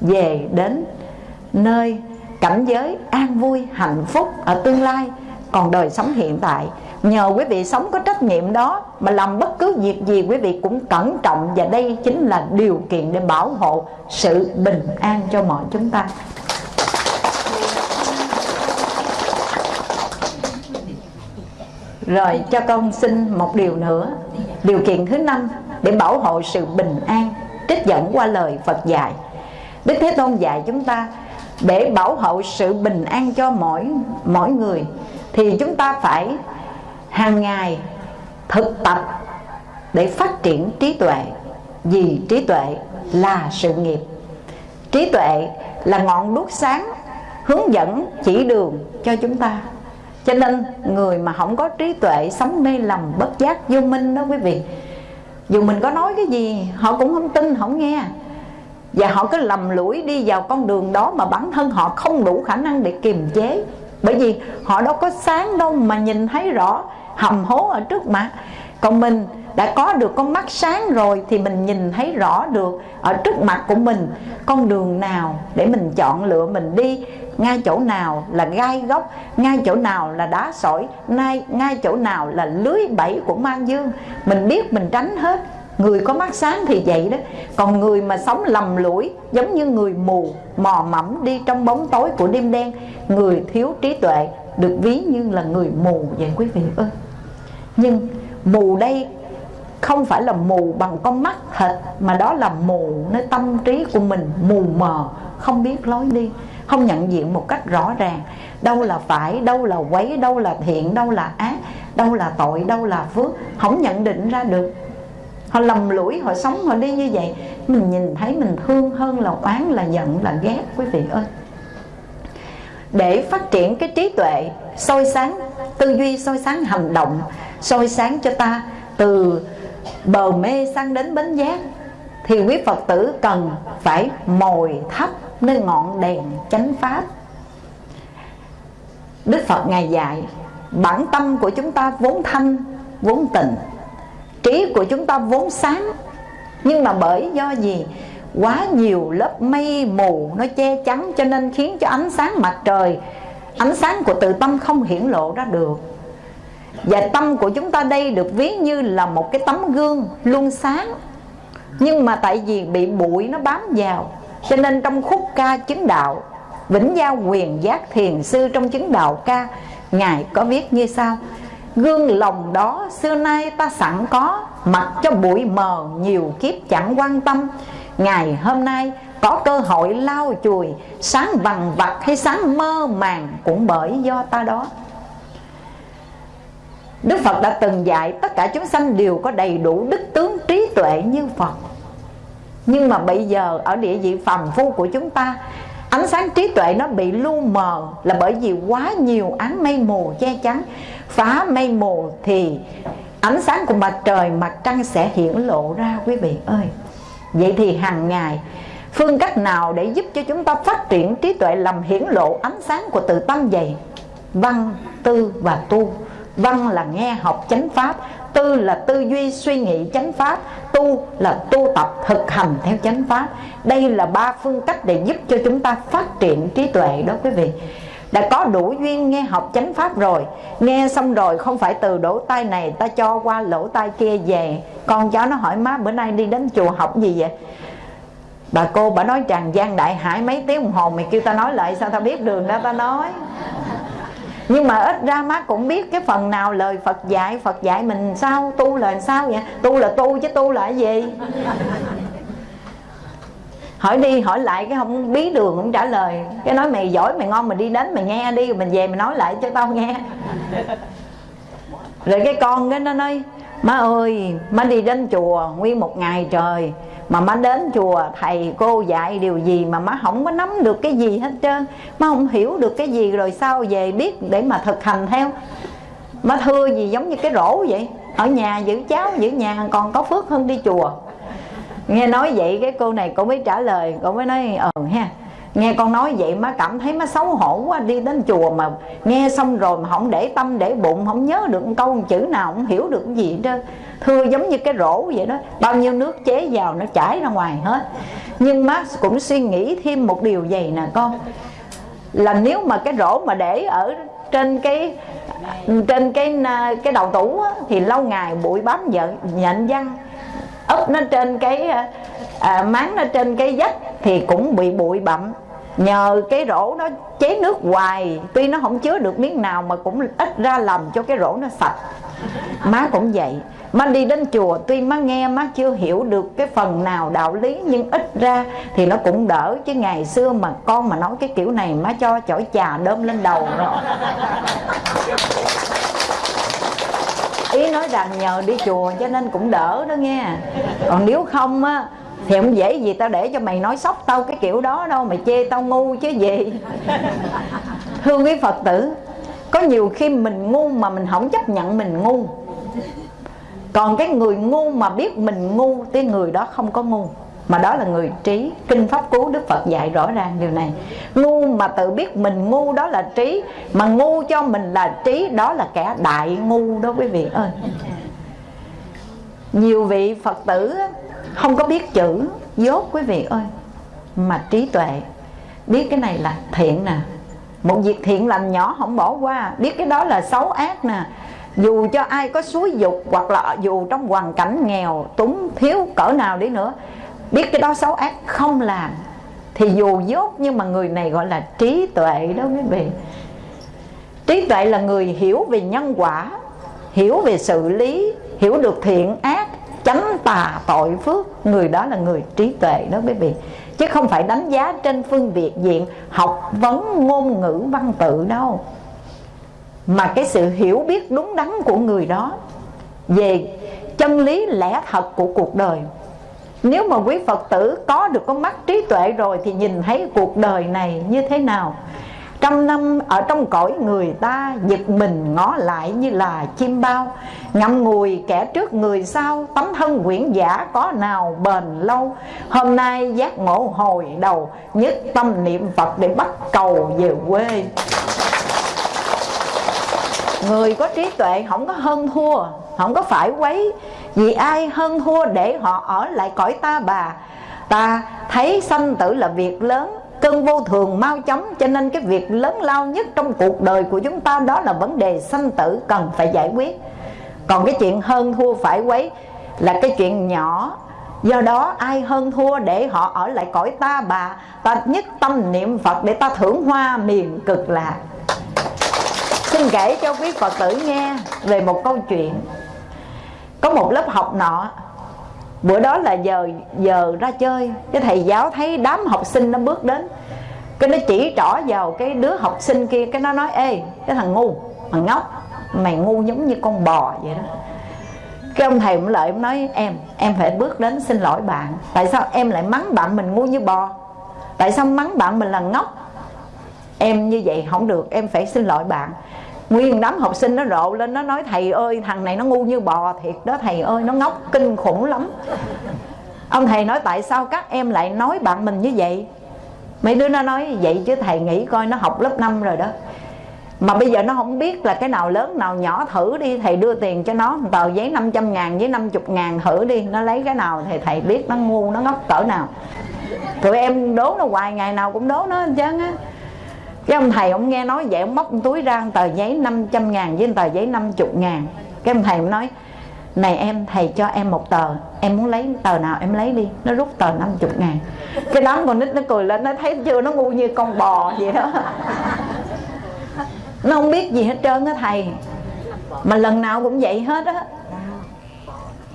về đến nơi cảnh giới an vui, hạnh phúc ở tương lai còn đời sống hiện tại. Nhờ quý vị sống có trách nhiệm đó mà làm bất cứ việc gì quý vị cũng cẩn trọng và đây chính là điều kiện để bảo hộ sự bình an cho mọi chúng ta. Rồi cho con xin một điều nữa. Điều kiện thứ năm, để bảo hộ sự bình an, trích dẫn qua lời phật dạy. Đức thế tôn dạy chúng ta, để bảo hộ sự bình an cho mỗi mỗi người, thì chúng ta phải hàng ngày thực tập để phát triển trí tuệ. Vì trí tuệ là sự nghiệp. Trí tuệ là ngọn đuốc sáng hướng dẫn chỉ đường cho chúng ta cho nên người mà không có trí tuệ sống mê lầm bất giác vô minh đó quý vị. Dù mình có nói cái gì, họ cũng không tin không nghe. Và họ cứ lầm lũi đi vào con đường đó mà bản thân họ không đủ khả năng để kiềm chế. Bởi vì họ đâu có sáng đâu mà nhìn thấy rõ hầm hố ở trước mặt. Còn mình đã có được con mắt sáng rồi thì mình nhìn thấy rõ được ở trước mặt của mình. Con đường nào để mình chọn lựa mình đi? Ngay chỗ nào là gai góc? Ngay chỗ nào là đá sỏi? Ngay ngay chỗ nào là lưới bẫy của mang dương? Mình biết mình tránh hết. Người có mắt sáng thì vậy đó. Còn người mà sống lầm lũi, giống như người mù, mò mẫm đi trong bóng tối của đêm đen, người thiếu trí tuệ, được ví như là người mù vậy, quý vị ơi. Nhưng mù đây không phải là mù bằng con mắt thịt mà đó là mù nơi tâm trí của mình, mù mờ, không biết lối đi, không nhận diện một cách rõ ràng. Đâu là phải, đâu là quấy, đâu là thiện, đâu là ác, đâu là tội, đâu là phước, không nhận định ra được. Họ lầm lũi, họ sống, họ đi như vậy. Mình nhìn thấy mình thương hơn là oán, là giận, là ghét, quý vị ơi. Để phát triển cái trí tuệ soi sáng, tư duy soi sáng hành động, soi sáng cho ta từ bờ mê sang đến bến giác, thì quý phật tử cần phải mồi thấp nơi ngọn đèn chánh pháp. Đức phật ngài dạy, bản tâm của chúng ta vốn thanh, vốn tịnh, trí của chúng ta vốn sáng. Nhưng mà bởi do gì? Quá nhiều lớp mây mù nó che chắn cho nên khiến cho ánh sáng mặt trời, ánh sáng của tự tâm không hiển lộ ra được và tâm của chúng ta đây được ví như là một cái tấm gương luôn sáng. Nhưng mà tại vì bị bụi nó bám vào, cho nên trong khúc ca chứng đạo, vĩnh giao quyền giác thiền sư trong chứng đạo ca, ngài có viết như sau, gương lòng đó xưa nay ta sẵn có, mặc cho bụi mờ nhiều kiếp chẳng quan tâm. Ngày hôm nay có cơ hội lau chùi, sáng vằn vặt hay sáng mơ màng cũng bởi do ta đó. Đức Phật đã từng dạy tất cả chúng sanh đều có đầy đủ đức tướng trí tuệ như Phật. Nhưng mà bây giờ ở địa vị phàm phu của chúng ta Ánh sáng trí tuệ nó bị lu mờ Là bởi vì quá nhiều ánh mây mù che chắn. Phá mây mù thì ánh sáng của mặt trời, mặt trăng sẽ hiển lộ ra quý vị ơi. Vậy thì hàng ngày Phương cách nào để giúp cho chúng ta phát triển trí tuệ làm hiển lộ ánh sáng của tự tâm vậy? Văn, tư và tu? Văn là nghe học chánh pháp, Tư là tư duy suy nghĩ chánh pháp, Tu là tu tập thực hành theo chánh pháp. Đây là ba phương cách để giúp cho chúng ta phát triển trí tuệ đó quý vị. Đã có đủ duyên nghe học chánh pháp rồi. Nghe xong rồi không phải từ lỗ tai này ta cho qua lỗ tai kia về. Con cháu nó hỏi, má, bữa nay đi đến chùa học gì vậy? Bà cô bà nói tràn gian đại hải mấy tiếng đồng hồ. Mày kêu ta nói lại sao ta biết đường đó ta nói nhưng mà ít ra má cũng biết cái phần nào lời Phật dạy. Phật dạy mình sao? Tu là sao vậy? Tu là tu chứ tu là cái gì? Hỏi đi, hỏi lại cái không bí đường cũng trả lời. Cái nói mày giỏi, mày ngon, mày đi đến mày nghe đi, rồi mình về mày nói lại cho tao nghe. Rồi cái con cái nó nói, má ơi, má đi đến chùa nguyên một ngày trời mà má đến chùa, thầy cô dạy điều gì mà má không có nắm được cái gì hết trơn. Má không hiểu được cái gì rồi sao về biết để mà thực hành theo. Má thưa gì giống như cái rổ vậy? Ở nhà giữ cháu, giữ nhà, còn có phước hơn đi chùa. Nghe nói vậy, cái cô này cô mới trả lời, cô mới nói ờ ha. Nghe con nói vậy, má cảm thấy má xấu hổ quá, đi đến chùa mà nghe xong rồi mà không để tâm, để bụng, không nhớ được câu một chữ nào, không hiểu được cái gì hết trơn thưa giống như cái rổ vậy đó. Bao nhiêu nước chế vào nó chảy ra ngoài hết. Nhưng má cũng suy nghĩ thêm một điều vậy nè con. Là nếu mà cái rổ mà để ở trên cái trên cái à, cái đầu tủ á, thì lâu ngày bụi bám giận nhện văng ấp nó trên cái à, à, máng nó trên cái vách thì cũng bị bụi bặm. Nhờ cái rổ nó chế nước hoài tuy nó không chứa được miếng nào mà cũng ít ra làm cho cái rổ nó sạch. Má cũng vậy má đi đến chùa, tuy má nghe, má chưa hiểu được cái phần nào đạo lý, nhưng ít ra thì nó cũng đỡ. Chứ ngày xưa mà con mà nói cái kiểu này, má cho chổi trà đơm lên đầu rồi. Ý nói rằng nhờ đi chùa cho nên cũng đỡ đó nghe. Còn nếu không á, thì không dễ gì tao để cho mày nói sóc tao cái kiểu đó đâu, mày chê tao ngu chứ gì. Thương quý phật tử, có nhiều khi mình ngu mà mình không chấp nhận mình ngu còn cái người ngu mà biết mình ngu, cái người đó không có ngu. Mà đó là người trí. Kinh pháp cú đức phật dạy rõ ràng điều này. Ngu mà tự biết mình ngu đó là trí, mà ngu cho mình là trí, đó là kẻ đại ngu đó quý vị ơi. Nhiều vị phật tử không có biết chữ dốt quý vị ơi, mà trí tuệ. Biết cái này là thiện nè. Một việc thiện lành nhỏ không bỏ qua. Biết cái đó là xấu ác nè dù cho ai có suối dục hoặc là dù trong hoàn cảnh nghèo, túng, thiếu, cỡ nào đi nữa, biết cái đó xấu ác không làm, thì dù dốt nhưng mà người này gọi là trí tuệ đó quý vị. Trí tuệ là người hiểu về nhân quả, hiểu về sự lý, hiểu được thiện ác, chánh tà tội phước. Người đó là người trí tuệ đó quý vị. Chứ không phải đánh giá trên phương việt diện, học vấn ngôn ngữ văn tự đâu mà cái sự hiểu biết đúng đắn của người đó về chân lý lẽ thật của cuộc đời. Nếu mà quý Phật tử có được con mắt trí tuệ rồi Thì nhìn thấy cuộc đời này như thế nào? Trăm năm ở trong cõi người ta Giật mình ngó lại như là chim bao, Ngậm ngùi kẻ trước người sau, Tấm thân quyển giả có nào bền lâu? Hôm nay giác ngộ hồi đầu, Nhất tâm niệm Phật để bắt cầu về quê người có trí tuệ không có hơn thua, không có phải quấy vì ai hơn thua để họ ở lại cõi ta bà. Ta thấy sanh tử là việc lớn, cơn vô thường mau chóng, cho nên cái việc lớn lao nhất trong cuộc đời của chúng ta đó là vấn đề sanh tử cần phải giải quyết. Còn cái chuyện hơn thua phải quấy là cái chuyện nhỏ. Do đó ai hơn thua để họ ở lại cõi ta bà? Ta nhất tâm niệm phật để ta thưởng hoa miền cực lạc xin kể cho quý phật tử nghe về một câu chuyện. Có một lớp học nọ, bữa đó là giờ giờ ra chơi. Cái thầy giáo thấy đám học sinh nó bước đến. Cái nó chỉ trỏ vào cái đứa học sinh kia, cái nó nói, ê, cái thằng ngu, thằng ngốc mày ngu giống như con bò vậy đó. Cái ông thầy cũng lợi ông nói, em em phải bước đến xin lỗi bạn. Tại sao em lại mắng bạn mình ngu như bò? Tại sao mắng bạn mình là ngốc? Em như vậy không được, em phải xin lỗi bạn nguyên đám học sinh nó rộ lên, nó nói, thầy ơi, thằng này nó ngu như bò thiệt đó, thầy ơi, nó ngốc, kinh khủng lắm. Ông thầy nói, tại sao các em lại nói bạn mình như vậy? Mấy đứa nó nói, vậy chứ thầy nghĩ coi, nó học lớp 5 rồi đó. Mà bây giờ nó không biết là cái nào lớn, nào nhỏ, thử đi, thầy đưa tiền cho nó, tờ giấy 500 ngàn với 50 ngàn, thử đi, nó lấy cái nào thì thầy biết nó ngu, nó ngốc cỡ nào. Tụi em đố nó hoài, ngày nào cũng đố nó hết trơn á cái ông thầy ông nghe nói vậy, ông móc túi ra tờ giấy 500 ngàn với tờ giấy 50 ngàn. Cái ông thầy ông nói, này em, thầy cho em một tờ, em muốn lấy tờ nào em lấy đi. Nó rút tờ 50 ngàn. Cái đám con nít nó cười lên, nó thấy chưa, nó ngu như con bò vậy đó. Nó không biết gì hết trơn á thầy. Mà lần nào cũng vậy hết á.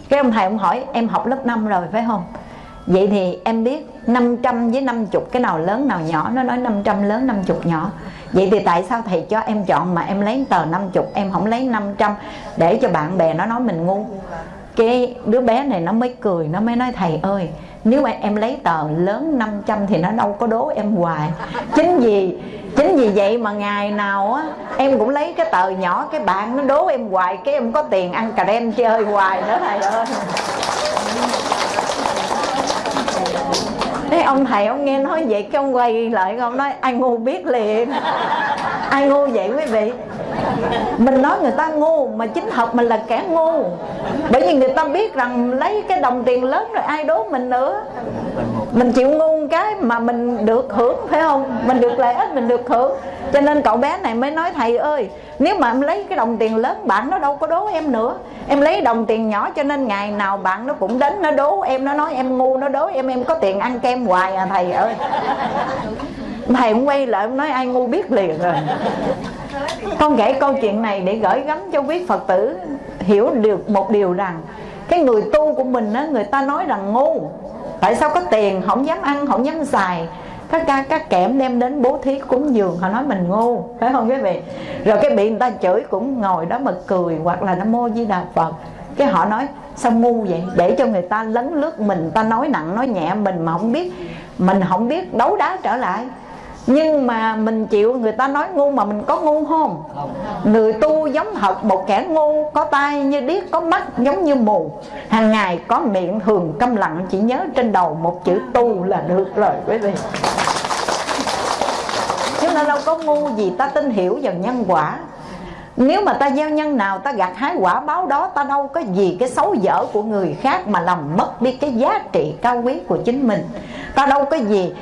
Cái ông thầy ông hỏi, em học lớp 5 rồi phải không? Vậy thì em biết 500 với 50 cái nào lớn, nào nhỏ? Nó nói 500 lớn 50 nhỏ. Vậy thì tại sao thầy cho em chọn mà em lấy tờ 50 Em không lấy 500 Để cho bạn bè nó nói mình ngu. Cái đứa bé này nó mới cười, Nó mới nói, thầy ơi, Nếu mà em lấy tờ lớn 500 Thì nó đâu có đố em hoài. Chính vì Chính vì vậy mà ngày nào á, Em cũng lấy cái tờ nhỏ, Cái bạn nó đố em hoài, Cái em có tiền ăn cà rem chơi hoài nữa, thầy ơi. Thế ông thầy ông nghe nói vậy cái ông quay lại ông nói anh ngu biết liền. Ai ngu vậy quý vị? Mình nói người ta ngu, mà chính học mình là kẻ ngu. Bởi vì người ta biết rằng lấy cái đồng tiền lớn rồi ai đố mình nữa. Mình chịu ngu cái mà mình được hưởng, phải không? Mình được lợi ích, mình được hưởng. Cho nên cậu bé này mới nói, thầy ơi, Nếu mà em lấy cái đồng tiền lớn, bạn nó đâu có đố em nữa. Em lấy đồng tiền nhỏ cho nên ngày nào bạn nó cũng đến nó đố em, Nó nói em ngu, nó đố em em có tiền ăn kem hoài à thầy ơi. Thầy cũng quay lại nói ai ngu biết liền rồi Con kể câu chuyện này để gửi gắm cho quý Phật tử Hiểu được một điều rằng Cái người tu của mình á, người ta nói rằng ngu. Tại sao có tiền không dám ăn không dám xài? Các ca các kẽm đem đến bố thí cúng dường họ nói mình ngu phải không quý vị? Rồi cái bị người ta chửi cũng ngồi đó mà cười hoặc là nó mô di đà phật. Cái họ nói sao ngu vậy? Để cho người ta lấn lướt mình ta nói nặng nói nhẹ mình mà không biết mình không biết đấu đá trở lại nhưng mà mình chịu người ta nói ngu mà mình có ngu không? Người tu giống thật một kẻ ngu có tai như điếc có mắt giống như mù. Hàng ngày có miệng thường câm lặng chỉ nhớ trên đầu một chữ tu là được rồi quý vị. Chứ nó đâu có ngu gì ta tin hiểu vào nhân quả. Nếu mà ta gieo nhân nào ta gặt hái quả báo đó Ta đâu có gì cái xấu dở của người khác Mà làm mất đi cái giá trị cao quý của chính mình. Ta đâu có gì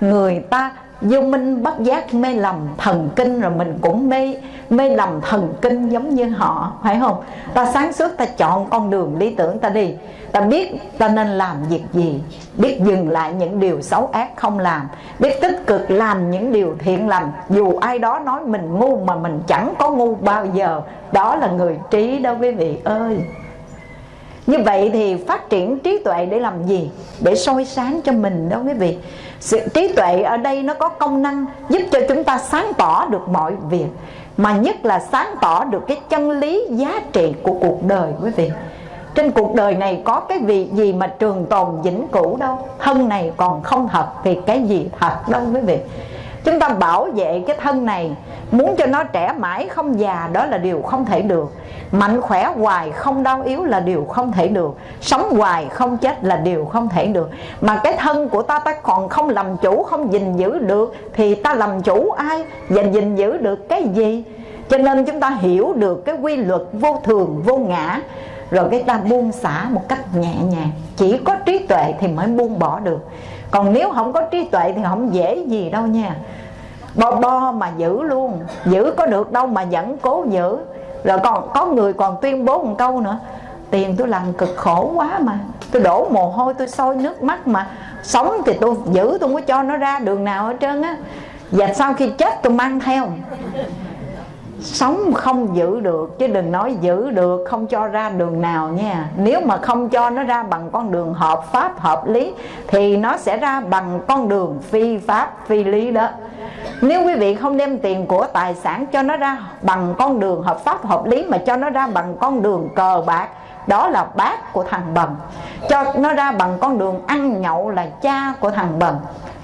người ta vô minh bất giác mê lầm thần kinh rồi mình cũng mê mê lầm thần kinh giống như họ, phải không? Ta sáng suốt, ta chọn con đường lý tưởng ta đi. Ta biết ta nên làm việc gì, biết dừng lại những điều xấu ác không làm, biết tích cực làm những điều thiện lành. Dù ai đó nói mình ngu mà mình chẳng có ngu bao giờ, đó là người trí đó quý vị ơi. Như vậy thì phát triển trí tuệ để làm gì? Để soi sáng cho mình đó quý vị sự trí tuệ ở đây nó có công năng giúp cho chúng ta sáng tỏ được mọi việc, mà nhất là sáng tỏ được cái chân lý giá trị của cuộc đời, quý vị. Trên cuộc đời này có cái việc gì mà trường tồn vĩnh cửu đâu? Thân này còn không thật thì cái gì thật đâu, quý vị. Chúng ta bảo vệ cái thân này, muốn cho nó trẻ mãi không già đó là điều không thể được mạnh khỏe hoài không đau yếu là điều không thể được. Sống hoài không chết là điều không thể được. Mà cái thân của ta ta còn không làm chủ, không gìn giữ được, thì ta làm chủ ai và gìn giữ được cái gì? Cho nên chúng ta hiểu được cái quy luật vô thường, vô ngã. Rồi cái ta buông xả một cách nhẹ nhàng. Chỉ có trí tuệ thì mới buông bỏ được. Còn nếu không có trí tuệ thì không dễ gì đâu nha. Bo bo mà giữ luôn. Giữ có được đâu mà vẫn cố giữ rồi còn có người còn tuyên bố một câu nữa. Tiền tôi làm cực khổ quá mà. Tôi đổ mồ hôi, tôi sôi nước mắt mà. Sống thì tôi giữ, tôi không có cho nó ra đường nào hết trơn á. Và sau khi chết, tôi mang theo sống không giữ được, chứ đừng nói giữ được, không cho ra đường nào nha. Nếu mà không cho nó ra bằng con đường hợp pháp, hợp lý, thì nó sẽ ra bằng con đường phi pháp, phi lý đó. Nếu quý vị không đem tiền của tài sản cho nó ra bằng con đường hợp pháp, hợp lý, mà cho nó ra bằng con đường cờ bạc đó là bác của thằng bần cho nó ra bằng con đường ăn nhậu là cha của thằng bần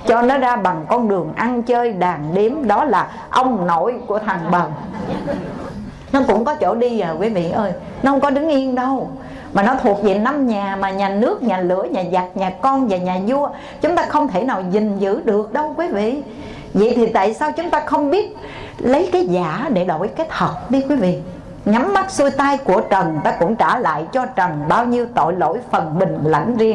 cho nó ra bằng con đường ăn chơi đàn điếm đó là ông nội của thằng bần nó cũng có chỗ đi à quý vị ơi. Nó không có đứng yên đâu. Mà nó thuộc về năm nhà mà, nhà nước, nhà lửa, nhà giặc, nhà con và nhà vua. Chúng ta không thể nào gìn giữ được đâu, quý vị. Vậy thì tại sao chúng ta không biết lấy cái giả để đổi cái thật đi, quý vị? Nhắm mắt xuôi tay của trần ta cũng trả lại cho trần bao nhiêu tội lỗi phần bình lãnh riêng.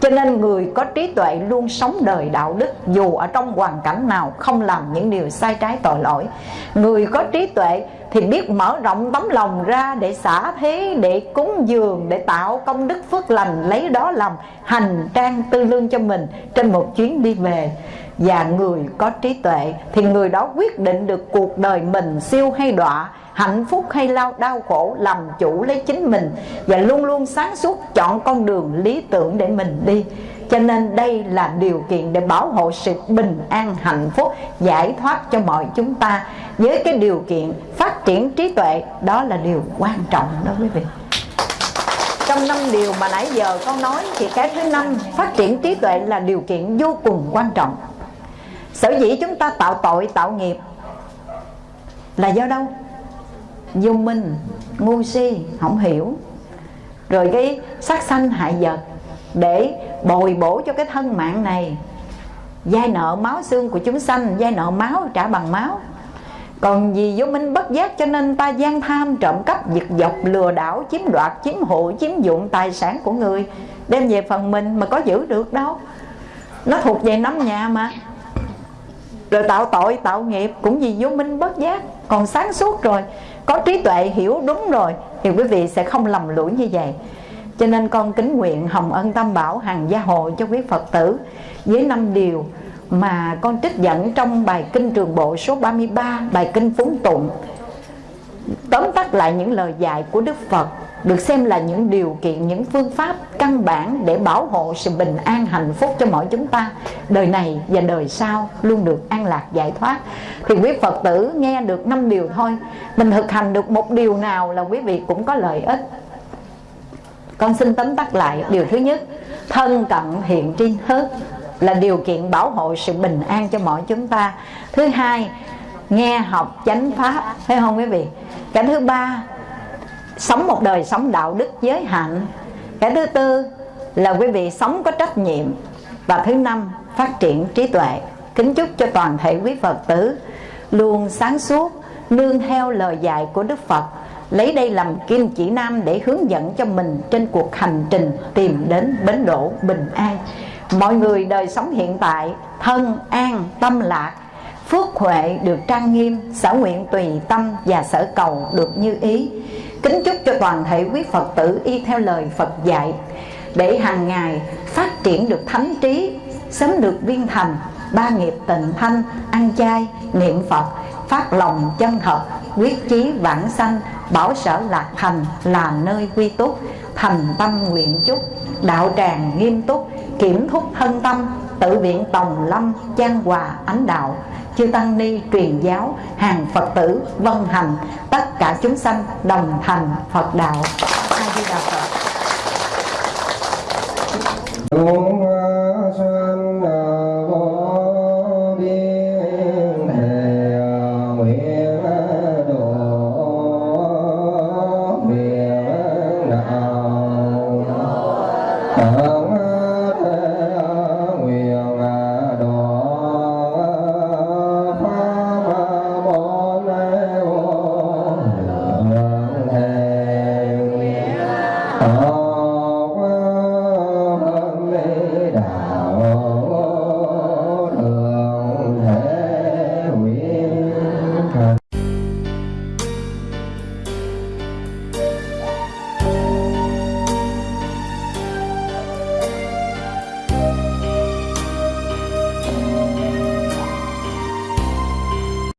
Cho nên người có trí tuệ luôn sống đời đạo đức, dù ở trong hoàn cảnh nào không làm những điều sai trái tội lỗi. Người có trí tuệ thì biết mở rộng tấm lòng ra để xả thế, để cúng dường, để tạo công đức phước lành, lấy đó làm hành trang tư lương cho mình trên một chuyến đi về và người có trí tuệ thì người đó quyết định được cuộc đời mình siêu hay đọa, hạnh phúc hay lao đau khổ, làm chủ lấy chính mình và luôn luôn sáng suốt chọn con đường lý tưởng để mình đi. Cho nên đây là điều kiện để bảo hộ sự bình an, hạnh phúc, giải thoát cho mọi chúng ta. Với cái điều kiện phát triển trí tuệ, đó là điều quan trọng đó quý vị. Trong năm điều mà nãy giờ con nói thì cái thứ năm, phát triển trí tuệ là điều kiện vô cùng quan trọng sở dĩ chúng ta tạo tội, tạo nghiệp là do đâu? Vô minh, ngu si, không hiểu. Rồi cái sát sanh hại vật để bồi bổ cho cái thân mạng này. Giai nợ máu xương của chúng sanh, Giai nợ máu, trả bằng máu. Còn vì vô minh bất giác cho nên ta gian tham, trộm cắp, giật dọc, lừa đảo, chiếm đoạt, chiếm hộ chiếm dụng tài sản của người, đem về phần mình mà có giữ được đâu. Nó thuộc về nắm nhà mà rồi tạo tội, tạo nghiệp, cũng vì vô minh bất giác. Còn sáng suốt rồi, có trí tuệ, hiểu đúng rồi, thì quý vị sẽ không lầm lũi như vậy. Cho nên con kính nguyện hồng ân tam bảo hàng gia hộ cho quý phật tử. Với năm điều mà con trích dẫn trong bài kinh trường bộ số 33 bài kinh phúng tụng, tóm tắt lại những lời dạy của đức phật được xem là những điều kiện, những phương pháp căn bản để bảo hộ sự bình an, hạnh phúc cho mọi chúng ta. Đời này và đời sau luôn được an lạc, giải thoát. Thì quý phật tử nghe được năm điều thôi. Mình thực hành được một điều nào là quý vị cũng có lợi ích. Con xin tóm tắt lại điều thứ nhất. Thân cận hiện tri thức là điều kiện bảo hộ sự bình an cho mọi chúng ta. Thứ hai, nghe học chánh pháp. Thấy không quý vị? Cái thứ ba sống một đời sống đạo đức giới hạnh cái thứ tư là quý vị sống có trách nhiệm. Và thứ năm, phát triển trí tuệ. Kính chúc cho toàn thể quý phật tử luôn sáng suốt, nương theo lời dạy của đức phật, lấy đây làm kim chỉ nam để hướng dẫn cho mình trên cuộc hành trình tìm đến bến đỗ bình an. Mọi người đời sống hiện tại, thân, an, tâm lạc, phước huệ được trang nghiêm, sở nguyện tùy tâm và sở cầu được như ý kính chúc cho toàn thể quý phật tử y theo lời phật dạy, để hàng ngày phát triển được thánh trí, sớm được viên thành, ba nghiệp tịnh thanh, ăn chay, niệm phật, phát lòng chân thật, quyết chí vãng sanh, bảo sở lạc thành là nơi quy túc, thành tâm nguyện chúc, đạo tràng nghiêm túc, kiểm thúc thân tâm, tự viện tòng lâm trang hòa, ánh đạo chư tăng ni truyền giáo, hàng phật tử vân hành tất cả chúng sanh đồng thành phật đạo. A di đà phật.